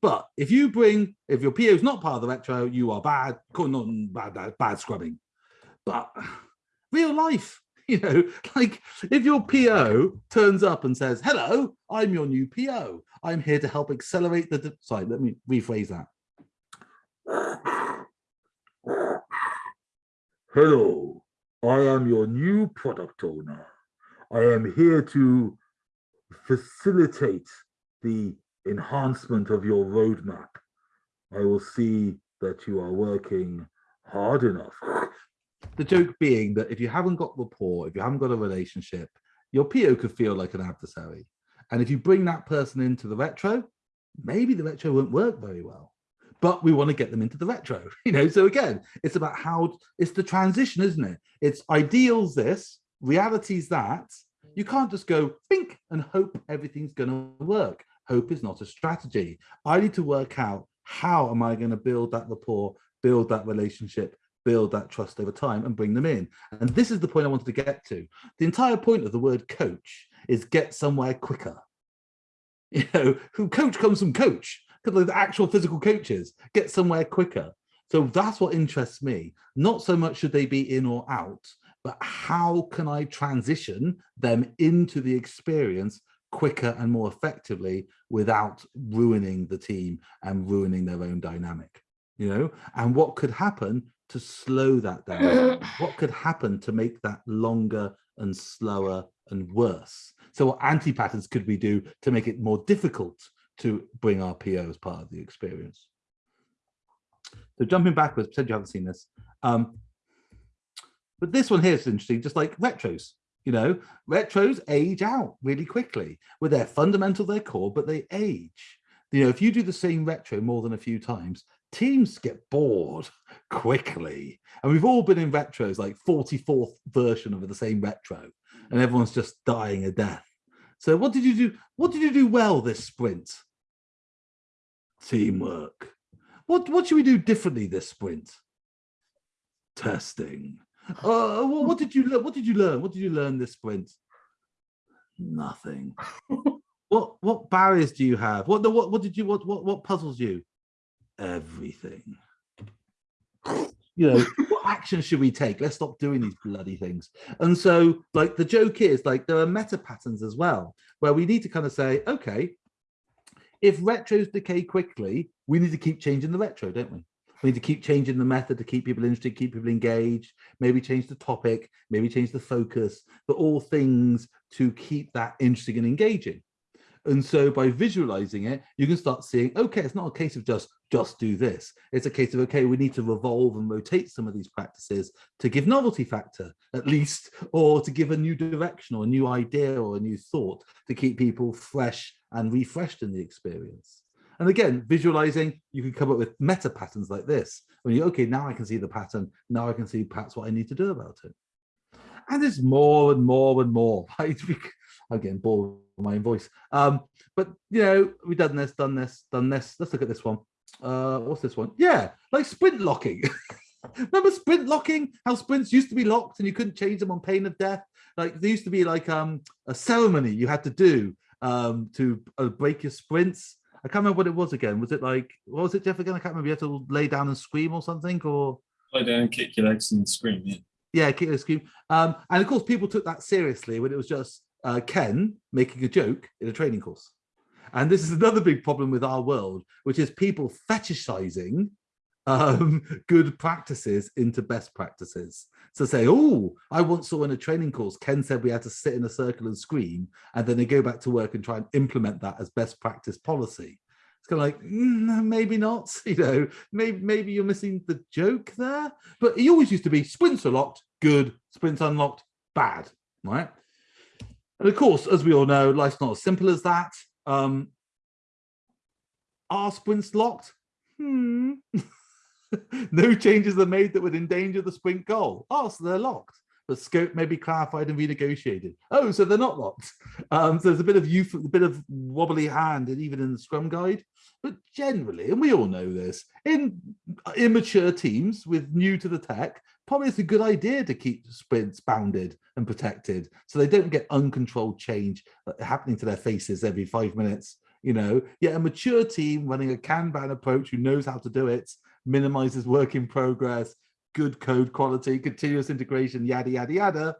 But if you bring, if your PO is not part of the retro, you are bad, not bad, bad, bad scrubbing. But real life, you know, like if your PO turns up and says, hello, I'm your new PO. I'm here to help accelerate the, sorry, let me rephrase that. Hello, I am your new product owner. I am here to facilitate the enhancement of your roadmap. I will see that you are working hard enough. The joke being that if you haven't got rapport, if you haven't got a relationship, your PO could feel like an adversary. And if you bring that person into the retro, maybe the retro won't work very well. But we want to get them into the retro, you know. So again, it's about how it's the transition, isn't it? It's ideals this, realities that. You can't just go think and hope everything's going to work. Hope is not a strategy. I need to work out how am I going to build that rapport, build that relationship, build that trust over time and bring them in. And this is the point I wanted to get to. The entire point of the word coach is get somewhere quicker. You know, who coach comes from coach, because the actual physical coaches get somewhere quicker. So that's what interests me. Not so much should they be in or out, but how can I transition them into the experience quicker and more effectively without ruining the team and ruining their own dynamic, you know? And what could happen to slow that down? what could happen to make that longer and slower and worse? So what anti-patterns could we do to make it more difficult to bring our PO as part of the experience? So jumping backwards, pretend you haven't seen this. Um, but this one here is interesting, just like retros, you know, retros age out really quickly Where they're fundamental, they're core, but they age. You know, if you do the same retro more than a few times, teams get bored quickly. And we've all been in retros, like 44th version of the same retro and everyone's just dying a death. So what did you do? What did you do well this sprint? Teamwork. What what should we do differently this sprint? Testing. Uh, well, what did you learn? What did you learn? What did you learn this sprint? Nothing. what what barriers do you have? What what what did you what what what puzzles you? Everything you know, what action should we take? Let's stop doing these bloody things. And so like the joke is like there are meta patterns as well, where we need to kind of say, okay, if retros decay quickly, we need to keep changing the retro, don't we? We need to keep changing the method to keep people interested, keep people engaged, maybe change the topic, maybe change the focus, but all things to keep that interesting and engaging. And so by visualizing it, you can start seeing, okay, it's not a case of just, just do this. It's a case of, okay, we need to revolve and rotate some of these practices to give novelty factor at least, or to give a new direction or a new idea or a new thought to keep people fresh and refreshed in the experience. And again, visualizing, you can come up with meta patterns like this, When you okay, now I can see the pattern. Now I can see perhaps what I need to do about it. And there's more and more and more. Right? I'm getting bored with my own voice. Um, but you know, we've done this, done this, done this. Let's look at this one. Uh, what's this one? Yeah, like sprint locking. Remember sprint locking? How sprints used to be locked and you couldn't change them on pain of death. Like there used to be like um a ceremony you had to do um to uh, break your sprints. I can't remember what it was again. Was it like what was it, Jeff? Again, I can't remember. You had to lay down and scream or something, or Lie down, kick your legs, and scream. Yeah. yeah, kick and scream. Um, and of course, people took that seriously when it was just uh, Ken making a joke in a training course. And this is another big problem with our world, which is people fetishizing um, good practices into best practices. So say, oh, I once saw in a training course, Ken said we had to sit in a circle and scream, and then they go back to work and try and implement that as best practice policy. It's kind of like, mm, maybe not, you know, maybe, maybe you're missing the joke there. But he always used to be sprints are locked, good, sprints unlocked, bad, right? And of course, as we all know, life's not as simple as that. Um, are sprints locked? Hmm. no changes are made that would endanger the sprint goal. Oh, so they're locked. But scope may be clarified and renegotiated. Oh, so they're not locked. Um, so there's a bit of youth, a bit of wobbly hand, and even in the Scrum guide. But generally, and we all know this, in immature teams with new to the tech, probably it's a good idea to keep sprints bounded and protected so they don't get uncontrolled change uh, happening to their faces every five minutes you know? Yet a mature team running a kanban approach who knows how to do it minimizes work in progress good code quality continuous integration yada yada yada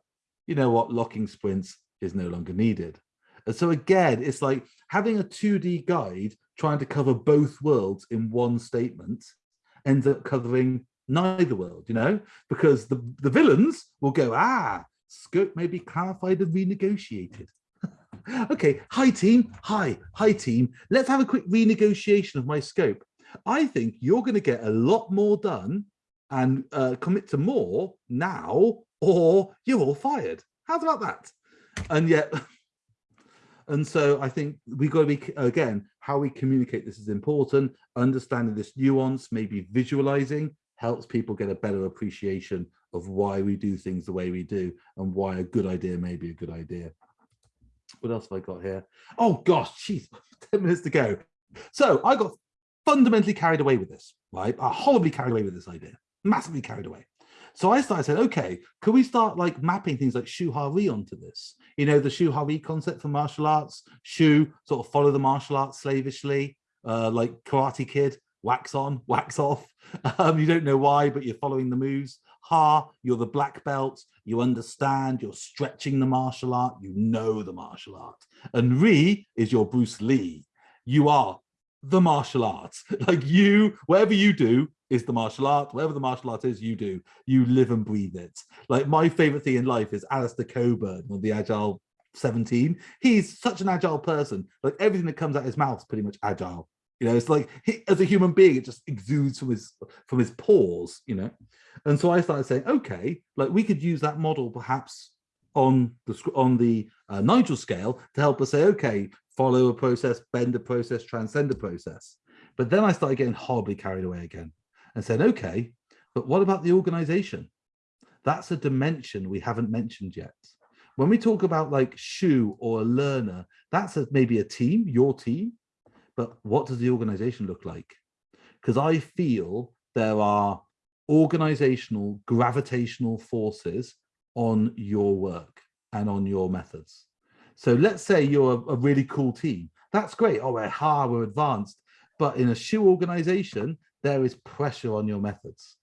you know what? Locking sprints is no longer needed. And so again it's like having a 2d guide trying to cover both worlds in one statement ends up covering neither world, you know, because the, the villains will go, ah, scope may be clarified and renegotiated. okay, hi team, hi, hi team. Let's have a quick renegotiation of my scope. I think you're going to get a lot more done and uh, commit to more now, or you're all fired. How's about that? And yet, and so I think we got to be, again, how we communicate this is important, understanding this nuance, maybe visualizing, helps people get a better appreciation of why we do things the way we do and why a good idea may be a good idea. What else have I got here? Oh gosh, geez, 10 minutes to go. So I got fundamentally carried away with this, right? I horribly carried away with this idea, massively carried away. So I started saying, okay, could we start like mapping things like Shu Ha onto this? You know, the Shu Ha concept for martial arts, Shu sort of follow the martial arts slavishly, uh, like Karate Kid, wax on, wax off. Um, you don't know why, but you're following the moves. Ha, you're the black belt. You understand, you're stretching the martial art. You know the martial art. And Ri is your Bruce Lee. You are the martial art. Like you, whatever you do is the martial art. Whatever the martial art is, you do. You live and breathe it. Like my favorite thing in life is Alistair Cockburn on the Agile 17. He's such an agile person. Like everything that comes out of his mouth is pretty much agile. You know, it's like he, as a human being, it just exudes from his from his pores. You know, and so I started saying, okay, like we could use that model perhaps on the on the uh, Nigel scale to help us say, okay, follow a process, bend a process, transcend a process. But then I started getting horribly carried away again and said, okay, but what about the organization? That's a dimension we haven't mentioned yet. When we talk about like Shu or a learner, that's a, maybe a team, your team, but what does the organization look like? Because I feel there are organizational gravitational forces on your work and on your methods. So let's say you're a, really cool team. That's great. Oh, we're hard, we're advanced. But in a Shu organization, there is pressure on your methods.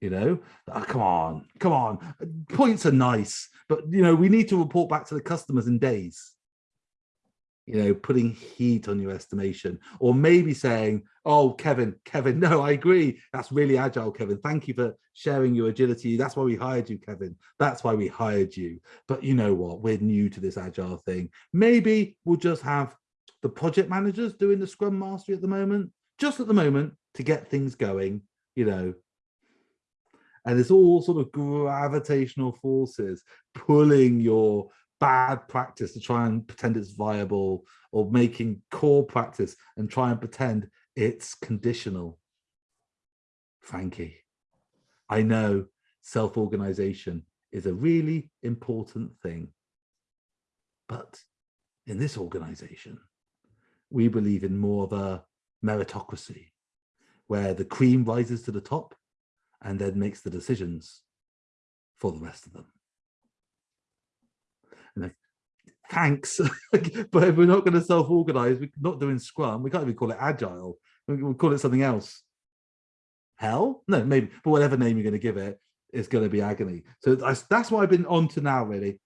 You know, oh, come on, come on. Points are nice, but you know, we need to report back to the customers in days you know, putting heat on your estimation, or maybe saying, oh, Kevin, Kevin, no, I agree. That's really agile, Kevin. Thank you for sharing your agility. That's why we hired you, Kevin. That's why we hired you. But you know what? We're new to this agile thing. Maybe we'll just have the project managers doing the scrum mastery at the moment, just at the moment to get things going, you know, and it's all sort of gravitational forces pulling your bad practice to try and pretend it's viable or making core practice and try and pretend it's conditional. Frankie, I know self-organization is a really important thing. But in this organization, we believe in more of a meritocracy, where the cream rises to the top and then makes the decisions for the rest of them. And like, thanks, but if we're not going to self-organize, we're not doing Scrum, we can't even call it Agile, we'll call it something else. Hell? No, maybe, but whatever name you're going to give it, it's going to be agony. So that's, that's what I've been on to now, really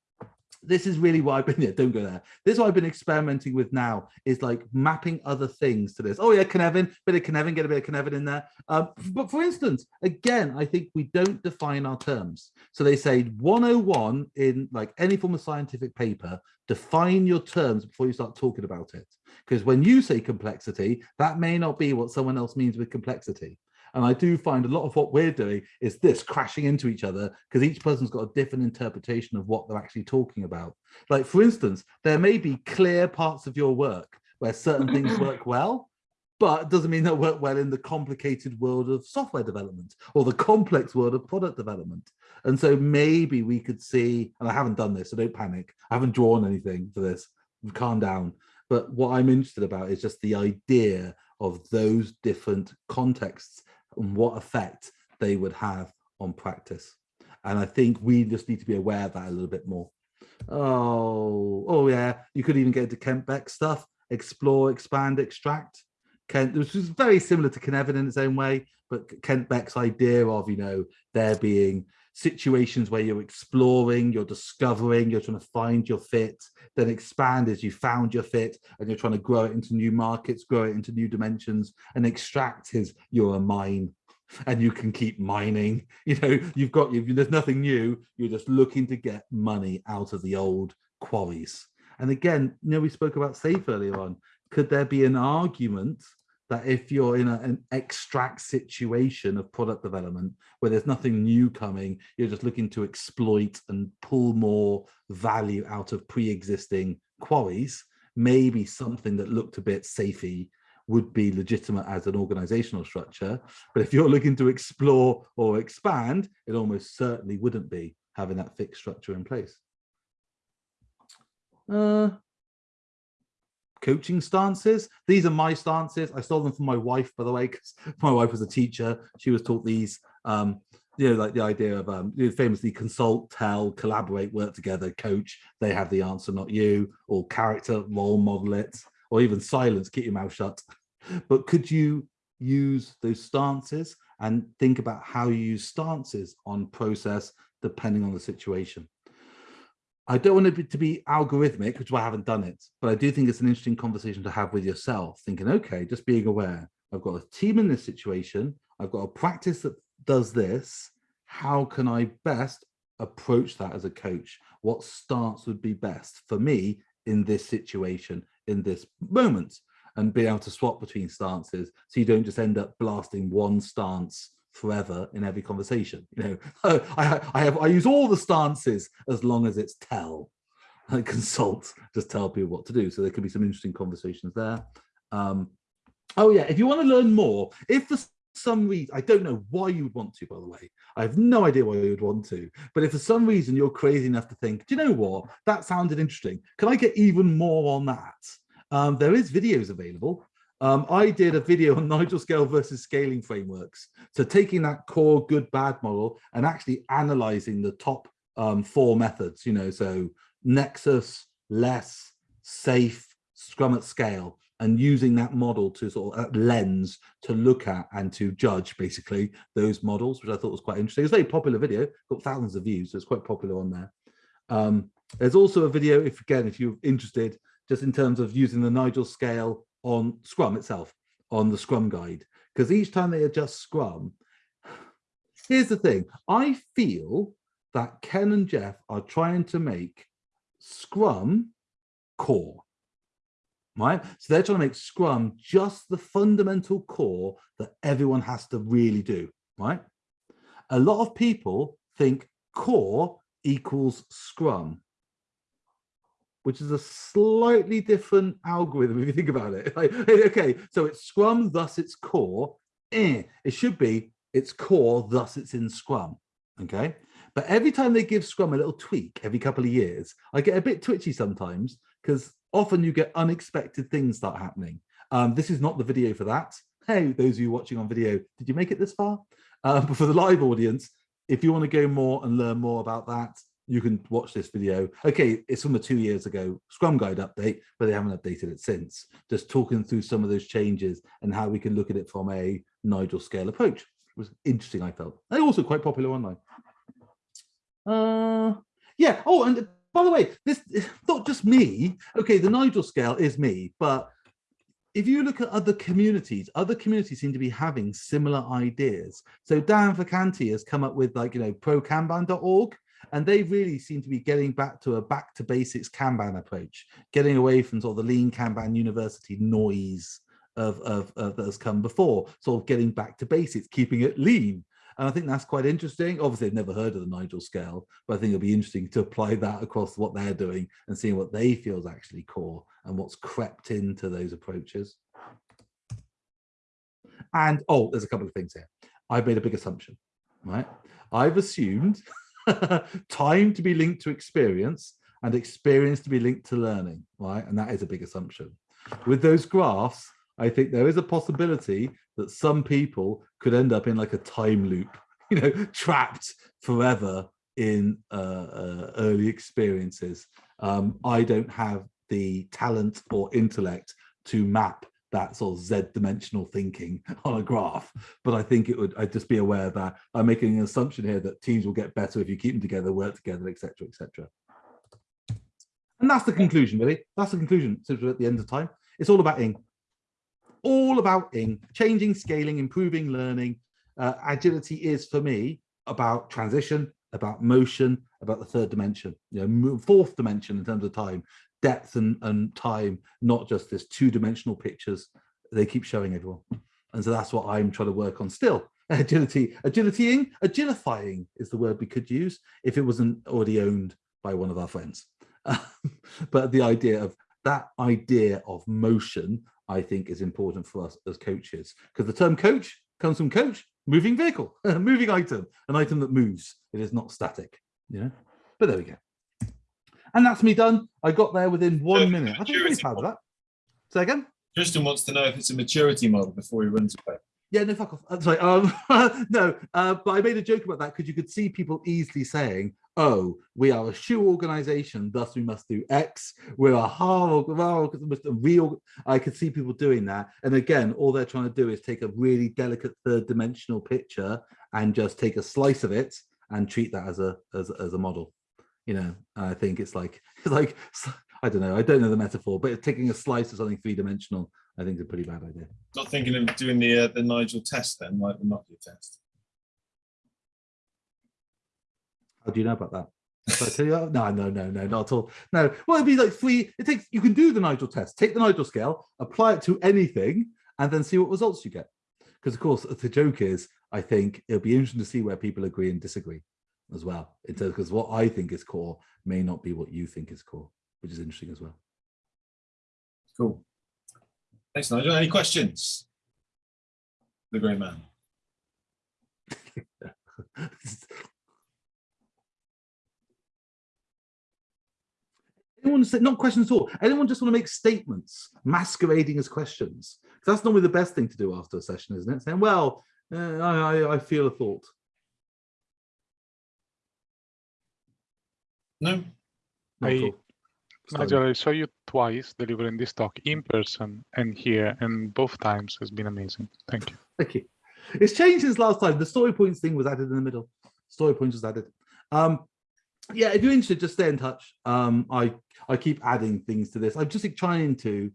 this is really what I've been, yeah, don't go there. This is what I've been experimenting with now is like mapping other things to this. Oh yeah, Cynefin, bit of Cynefin, get a bit of Cynefin in there. Um, but for instance, again, I think we don't define our terms. So they say 101 in like any form of scientific paper, define your terms before you start talking about it. Because when you say complexity, that may not be what someone else means with complexity. And I do find a lot of what we're doing is this crashing into each other because each person's got a different interpretation of what they're actually talking about. Like, for instance, there may be clear parts of your work where certain things work well, but it doesn't mean they work well in the complicated world of software development or the complex world of product development. And so maybe we could see, and I haven't done this, so don't panic. I haven't drawn anything for this, calm down. But what I'm interested about is just the idea of those different contexts and what effect they would have on practice. And I think we just need to be aware of that a little bit more. Oh, oh yeah, you could even get into Kent Beck stuff, explore, expand, extract. Kent, which is very similar to Cynefin in its own way, but Kent Beck's idea of, you know, there being situations where you're exploring, you're discovering, you're trying to find your fit, then expand as you found your fit and you're trying to grow it into new markets, grow it into new dimensions and extract is you're a mine and you can keep mining. You know, you've got, you've, there's nothing new. You're just looking to get money out of the old quarries. And again, you know, we spoke about SAFe earlier on. Could there be an argument that if you're in a, an extract situation of product development where there's nothing new coming, you're just looking to exploit and pull more value out of pre-existing quarries, maybe something that looked a bit safey would be legitimate as an organizational structure. But if you're looking to explore or expand, it almost certainly wouldn't be having that fixed structure in place. Uh, coaching stances. These are my stances. I stole them from my wife, by the way, because my wife was a teacher. She was taught these, um, you know, like the idea of um, famously consult, tell, collaborate, work together, coach. They have the answer, not you, or character, role model it, or even silence, keep your mouth shut. But could you use those stances and think about how you use stances on process depending on the situation? I don't want it to be algorithmic, which is why I haven't done it, but I do think it's an interesting conversation to have with yourself, thinking, okay, just being aware, I've got a team in this situation, I've got a practice that does this, how can I best approach that as a coach? What stance would be best for me in this situation, in this moment? And be able to swap between stances so you don't just end up blasting one stance forever in every conversation. You know, I, I have I use all the stances as long as it's tell. I consult, just tell people what to do. So there could be some interesting conversations there. Um, oh yeah, if you want to learn more, if for some reason, I don't know why you would want to, by the way. I have no idea why you would want to. But if for some reason you're crazy enough to think, do you know what? That sounded interesting. Can I get even more on that? Um, there is videos available. Um, I did a video on Nigel scale versus scaling frameworks. So taking that core good bad model and actually analyzing the top um, four methods, you know, so Nexus, LeSS, SAFe, Scrum at scale, and using that model to sort of lens to look at and to judge basically those models, which I thought was quite interesting. It's a very popular video, got thousands of views, so it's quite popular on there. Um, there's also a video, if again, if you're interested, just in terms of using the Nigel scale on Scrum itself, on the Scrum guide, because each time they adjust Scrum, here's the thing, I feel that Ken and Jeff are trying to make Scrum core, right? So they're trying to make Scrum just the fundamental core that everyone has to really do, right? A lot of people think core equals Scrum which is a slightly different algorithm if you think about it. Like, okay, so it's Scrum, thus its core. Eh, it should be it's core, thus it's in Scrum. Okay. But every time they give Scrum a little tweak every couple of years, I get a bit twitchy sometimes because often you get unexpected things start happening. Um, this is not the video for that. Hey, those of you watching on video, did you make it this far? Uh, but for the live audience, if you want to go more and learn more about that, you can watch this video. Okay, it's from a two years ago Scrum Guide update, but they haven't updated it since. Just talking through some of those changes and how we can look at it from a Nigel scale approach. It was interesting, I felt. And also quite popular online. Uh, yeah. Oh, and by the way, this is not just me. Okay, the Nigel scale is me, but if you look at other communities, other communities seem to be having similar ideas. So Dan Vacanti has come up with like, you know, prokanban.org, and they really seem to be getting back to a back to basics Kanban approach, getting away from sort of the lean Kanban university noise of, of, of that has come before, sort of getting back to basics, keeping it lean. And I think that's quite interesting. Obviously, I've never heard of the Nigel scale, but I think it'll be interesting to apply that across what they're doing and seeing what they feel is actually core and what's crept into those approaches. And oh, there's a couple of things here. I've made a big assumption, right? I've assumed time to be linked to experience and experience to be linked to learning, right? And that is a big assumption. With those graphs, I think there is a possibility that some people could end up in like a time loop, you know, trapped forever in uh, uh, early experiences. Um, I don't have the talent or intellect to map that sort of Z dimensional thinking on a graph. But I think it would, I'd just be aware that I'm making an assumption here that teams will get better if you keep them together, work together, etc., etc. And that's the conclusion, really. That's the conclusion. So we're at the end of time. It's all about ing all about ing, changing, scaling, improving learning. Uh, agility is for me about transition, about motion, about the third dimension, you know, fourth dimension in terms of time, depth and, and time, not just this two-dimensional pictures they keep showing everyone. And so that's what I'm trying to work on still. Agility, agilitying, agilifying is the word we could use if it wasn't already owned by one of our friends. but the idea of that idea of motion I think is important for us as coaches because the term coach comes from coach, moving vehicle, a moving item, an item that moves. It is not static, you know, but there we go. And that's me done. I got there within one minute. I think I'm really proud of that. Say again? Tristan wants to know if it's a maturity model before he runs away. Yeah, no, fuck off. I'm sorry. Um, no, uh, but I made a joke about that because you could see people easily saying, oh, we are a Shu organization, thus we must do X. We're a hard, real. I could see people doing that. And again, all they're trying to do is take a really delicate third dimensional picture and just take a slice of it and treat that as a as, as a model. You know, I think it's like it's like I don't know, I don't know the metaphor, but taking a slice of something three dimensional, I think is a pretty bad idea. Not thinking of doing the uh, the Nigel test then, like the Nokia test. How do you know about that? Did I tell you that? No, no, no, no, not at all. No. Well, it'd be like three. It takes. You can do the Nigel test. Take the Nigel scale, apply it to anything, and then see what results you get. Because of course, the joke is, I think it'll be interesting to see where people agree and disagree as well. In terms because what I think is core may not be what you think is core, which is interesting as well. Cool. Thanks, Nigel. Any questions? The great man. Anyone say, not questions at all. Anyone just want to make statements masquerading as questions? That's normally the best thing to do after a session, isn't it? Saying, well, uh, I, I feel a thought. No. I. Nigel, I saw you twice delivering this talk in person and here, and both times has been amazing. Thank you. Thank you. It's changed since last time. The story points thing was added in the middle. Story points was added. Um, yeah, if you're interested, just stay in touch. Um, I I keep adding things to this. I'm just trying to.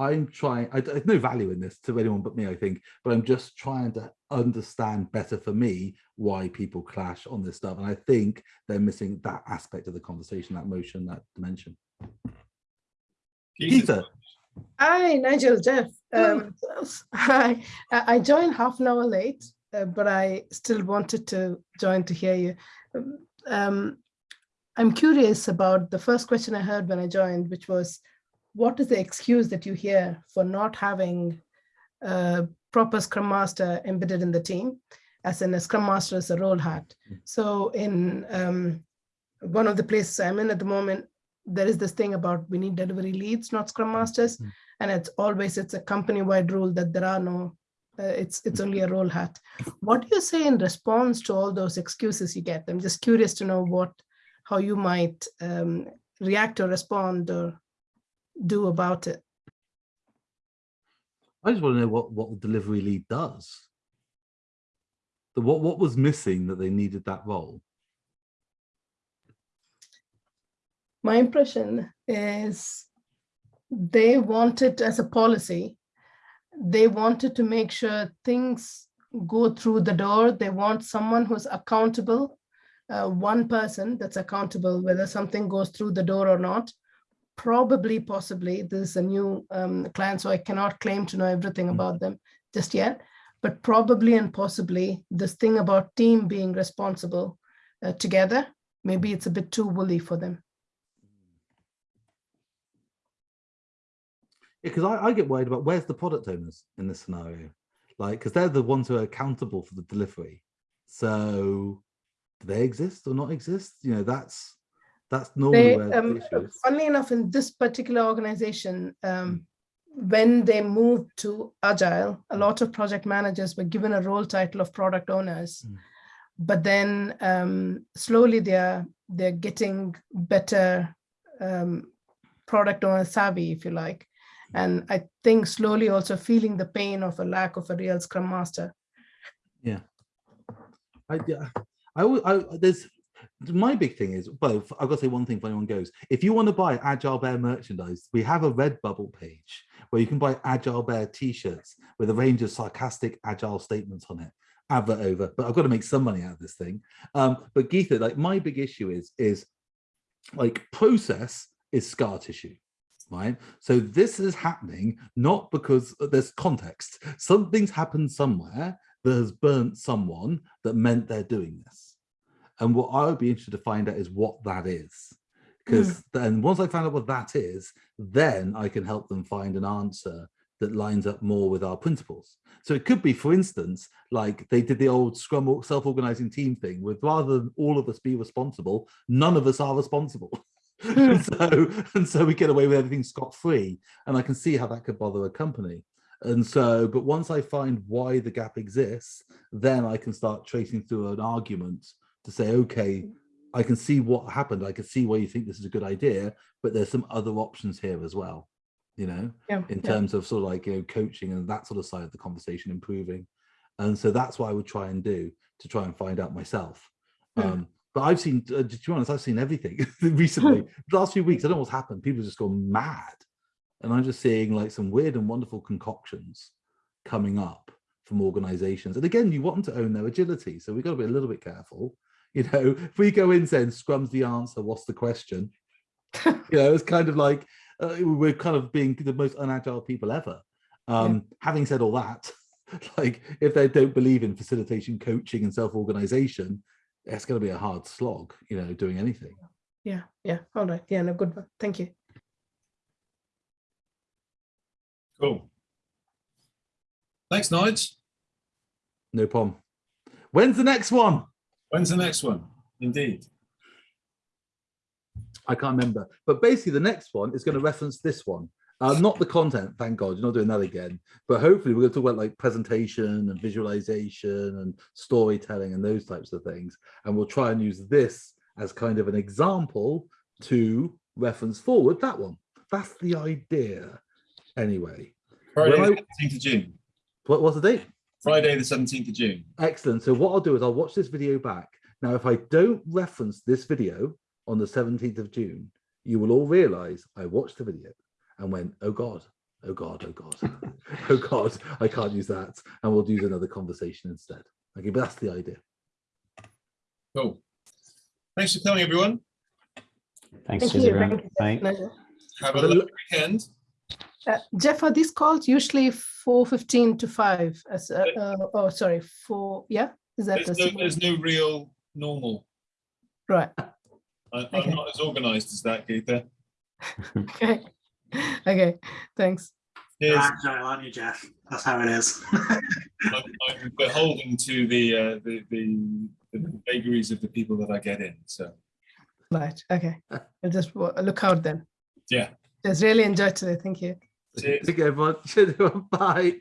I'm trying. I, there's no value in this to anyone but me, I think. But I'm just trying to understand better for me why people clash on this stuff, and I think they're missing that aspect of the conversation, that motion, that dimension. Peter. Hi, Nigel, Jeff. Um, I, I joined half an hour late, uh, but I still wanted to join to hear you. Um, I'm curious about the first question I heard when I joined, which was, what is the excuse that you hear for not having a proper Scrum Master embedded in the team, as in a Scrum Master is a role hat. So in um, one of the places I'm in at the moment, there is this thing about we need delivery leads, not Scrum Masters, Mm. and it's always it's a company-wide rule that there are no. Uh, it's it's only a role hat. What do you say in response to all those excuses you get? I'm just curious to know what, how you might um, react or respond or do about it. I just want to know what, what the delivery lead does. The, what, what was missing that they needed that role? My impression is they wanted as a policy, they wanted to make sure things go through the door. They want someone who's accountable, uh, one person that's accountable, whether something goes through the door or not. Probably, possibly, this is a new um, client, so I cannot claim to know everything Mm. about them just yet. But probably and possibly, this thing about team being responsible uh, together, maybe it's a bit too woolly for them. because I, I get worried about where's the product owners in this scenario, like because they're the ones who are accountable for the delivery. So, do they exist or not exist? You know, that's that's normally They, where the um, is. funnily enough, in this particular organization, um, when they moved to Agile, a lot of project managers were given a role title of product owners. Mm. But then um, slowly they're they're getting better um, product owner savvy, if you like. And I think slowly also feeling the pain of a lack of a real scrum master. Yeah. I, yeah, I, I, there's my big thing is both. I've got to say one thing if anyone goes. If you want to buy Agile Bear merchandise, we have a Redbubble page where you can buy Agile Bear t-shirts with a range of sarcastic Agile statements on it. Advert over, but I've got to make some money out of this thing. Um, but Geetha, like my big issue is is like process is scar tissue right? So this is happening not because uh, there's context. Something's happened somewhere that has burnt someone that meant they're doing this. And what I would be interested to find out is what that is. Hmm. Because then once I find out what that is, then I can help them find an answer that lines up more with our principles. So it could be, for instance, like they did the old Scrum or- self-organizing team thing with rather than all of us be responsible, none of us are responsible. Hmm. and so and so we get away with everything scot-free and i can see how that could bother a company and so but once i find why the gap exists then i can start tracing through an argument to say okay i can see what happened. I can see why you think this is a good idea but there's some other options here as well you know Yeah, in yeah. terms of sort of like you know coaching and that sort of side of the conversation improving. And so that's what i would try and do to try and find out myself. Hmm. um but i've seen uh, to be honest i've seen everything recently. The last few weeks i don't know what's happened. People just gone mad. And i'm just seeing like some weird and wonderful concoctions coming up from organizations. And again you want them to own their agility so we've got to be a little bit careful you know if we go in saying scrum's the answer what's the question you know it's kind of like uh, we're kind of being the most unagile people ever um having said all that like if they don't believe in facilitation coaching and self-organization it's going to be a hard slog you know doing anything Yeah, yeah, all right. Yeah, no, good one. Thank you. Cool. Thanks, Nige. no problem when's the next one When's the next one? Indeed. i can't remember. But basically the next one is going to reference this one. Uh, not the content thank god you're not doing that again. But hopefully we're going to talk about like presentation and visualization and storytelling and those types of things. And we'll try and use this as kind of an example to reference forward that one. That's the idea anyway. Friday, Well, the 17th of June. what was the date Friday, the 17th of June. Excellent. So what I'll do is I'll watch this video back. Now, if I don't reference this video on the 17th of June, you will all realize I watched the video and went, oh God, oh God, oh God, oh God, I can't use that. And we'll use another conversation instead. Okay, but that's the idea. Cool. Thanks for coming, everyone. Thank Thanks, you. Jessica. Thank you. Bye. Pleasure. Have a Well, lovely weekend. Uh, Jeff, are these calls usually four fifteen to five? As uh, uh, oh, sorry, four. Yeah, is that There's the no, same? there's no real normal. right? I, I'm Okay. not as organized as that, Geetha. Okay, okay. Thanks. Cheers. agile, aren't you, Jeff? That's how it is. I'm, I'm beholden to the, uh, the, the, the vagaries of the people that I get in. So, Right. Okay. I'll just look out then. yeah. Just really enjoyed today. Thank you. Take care, everyone. Bye.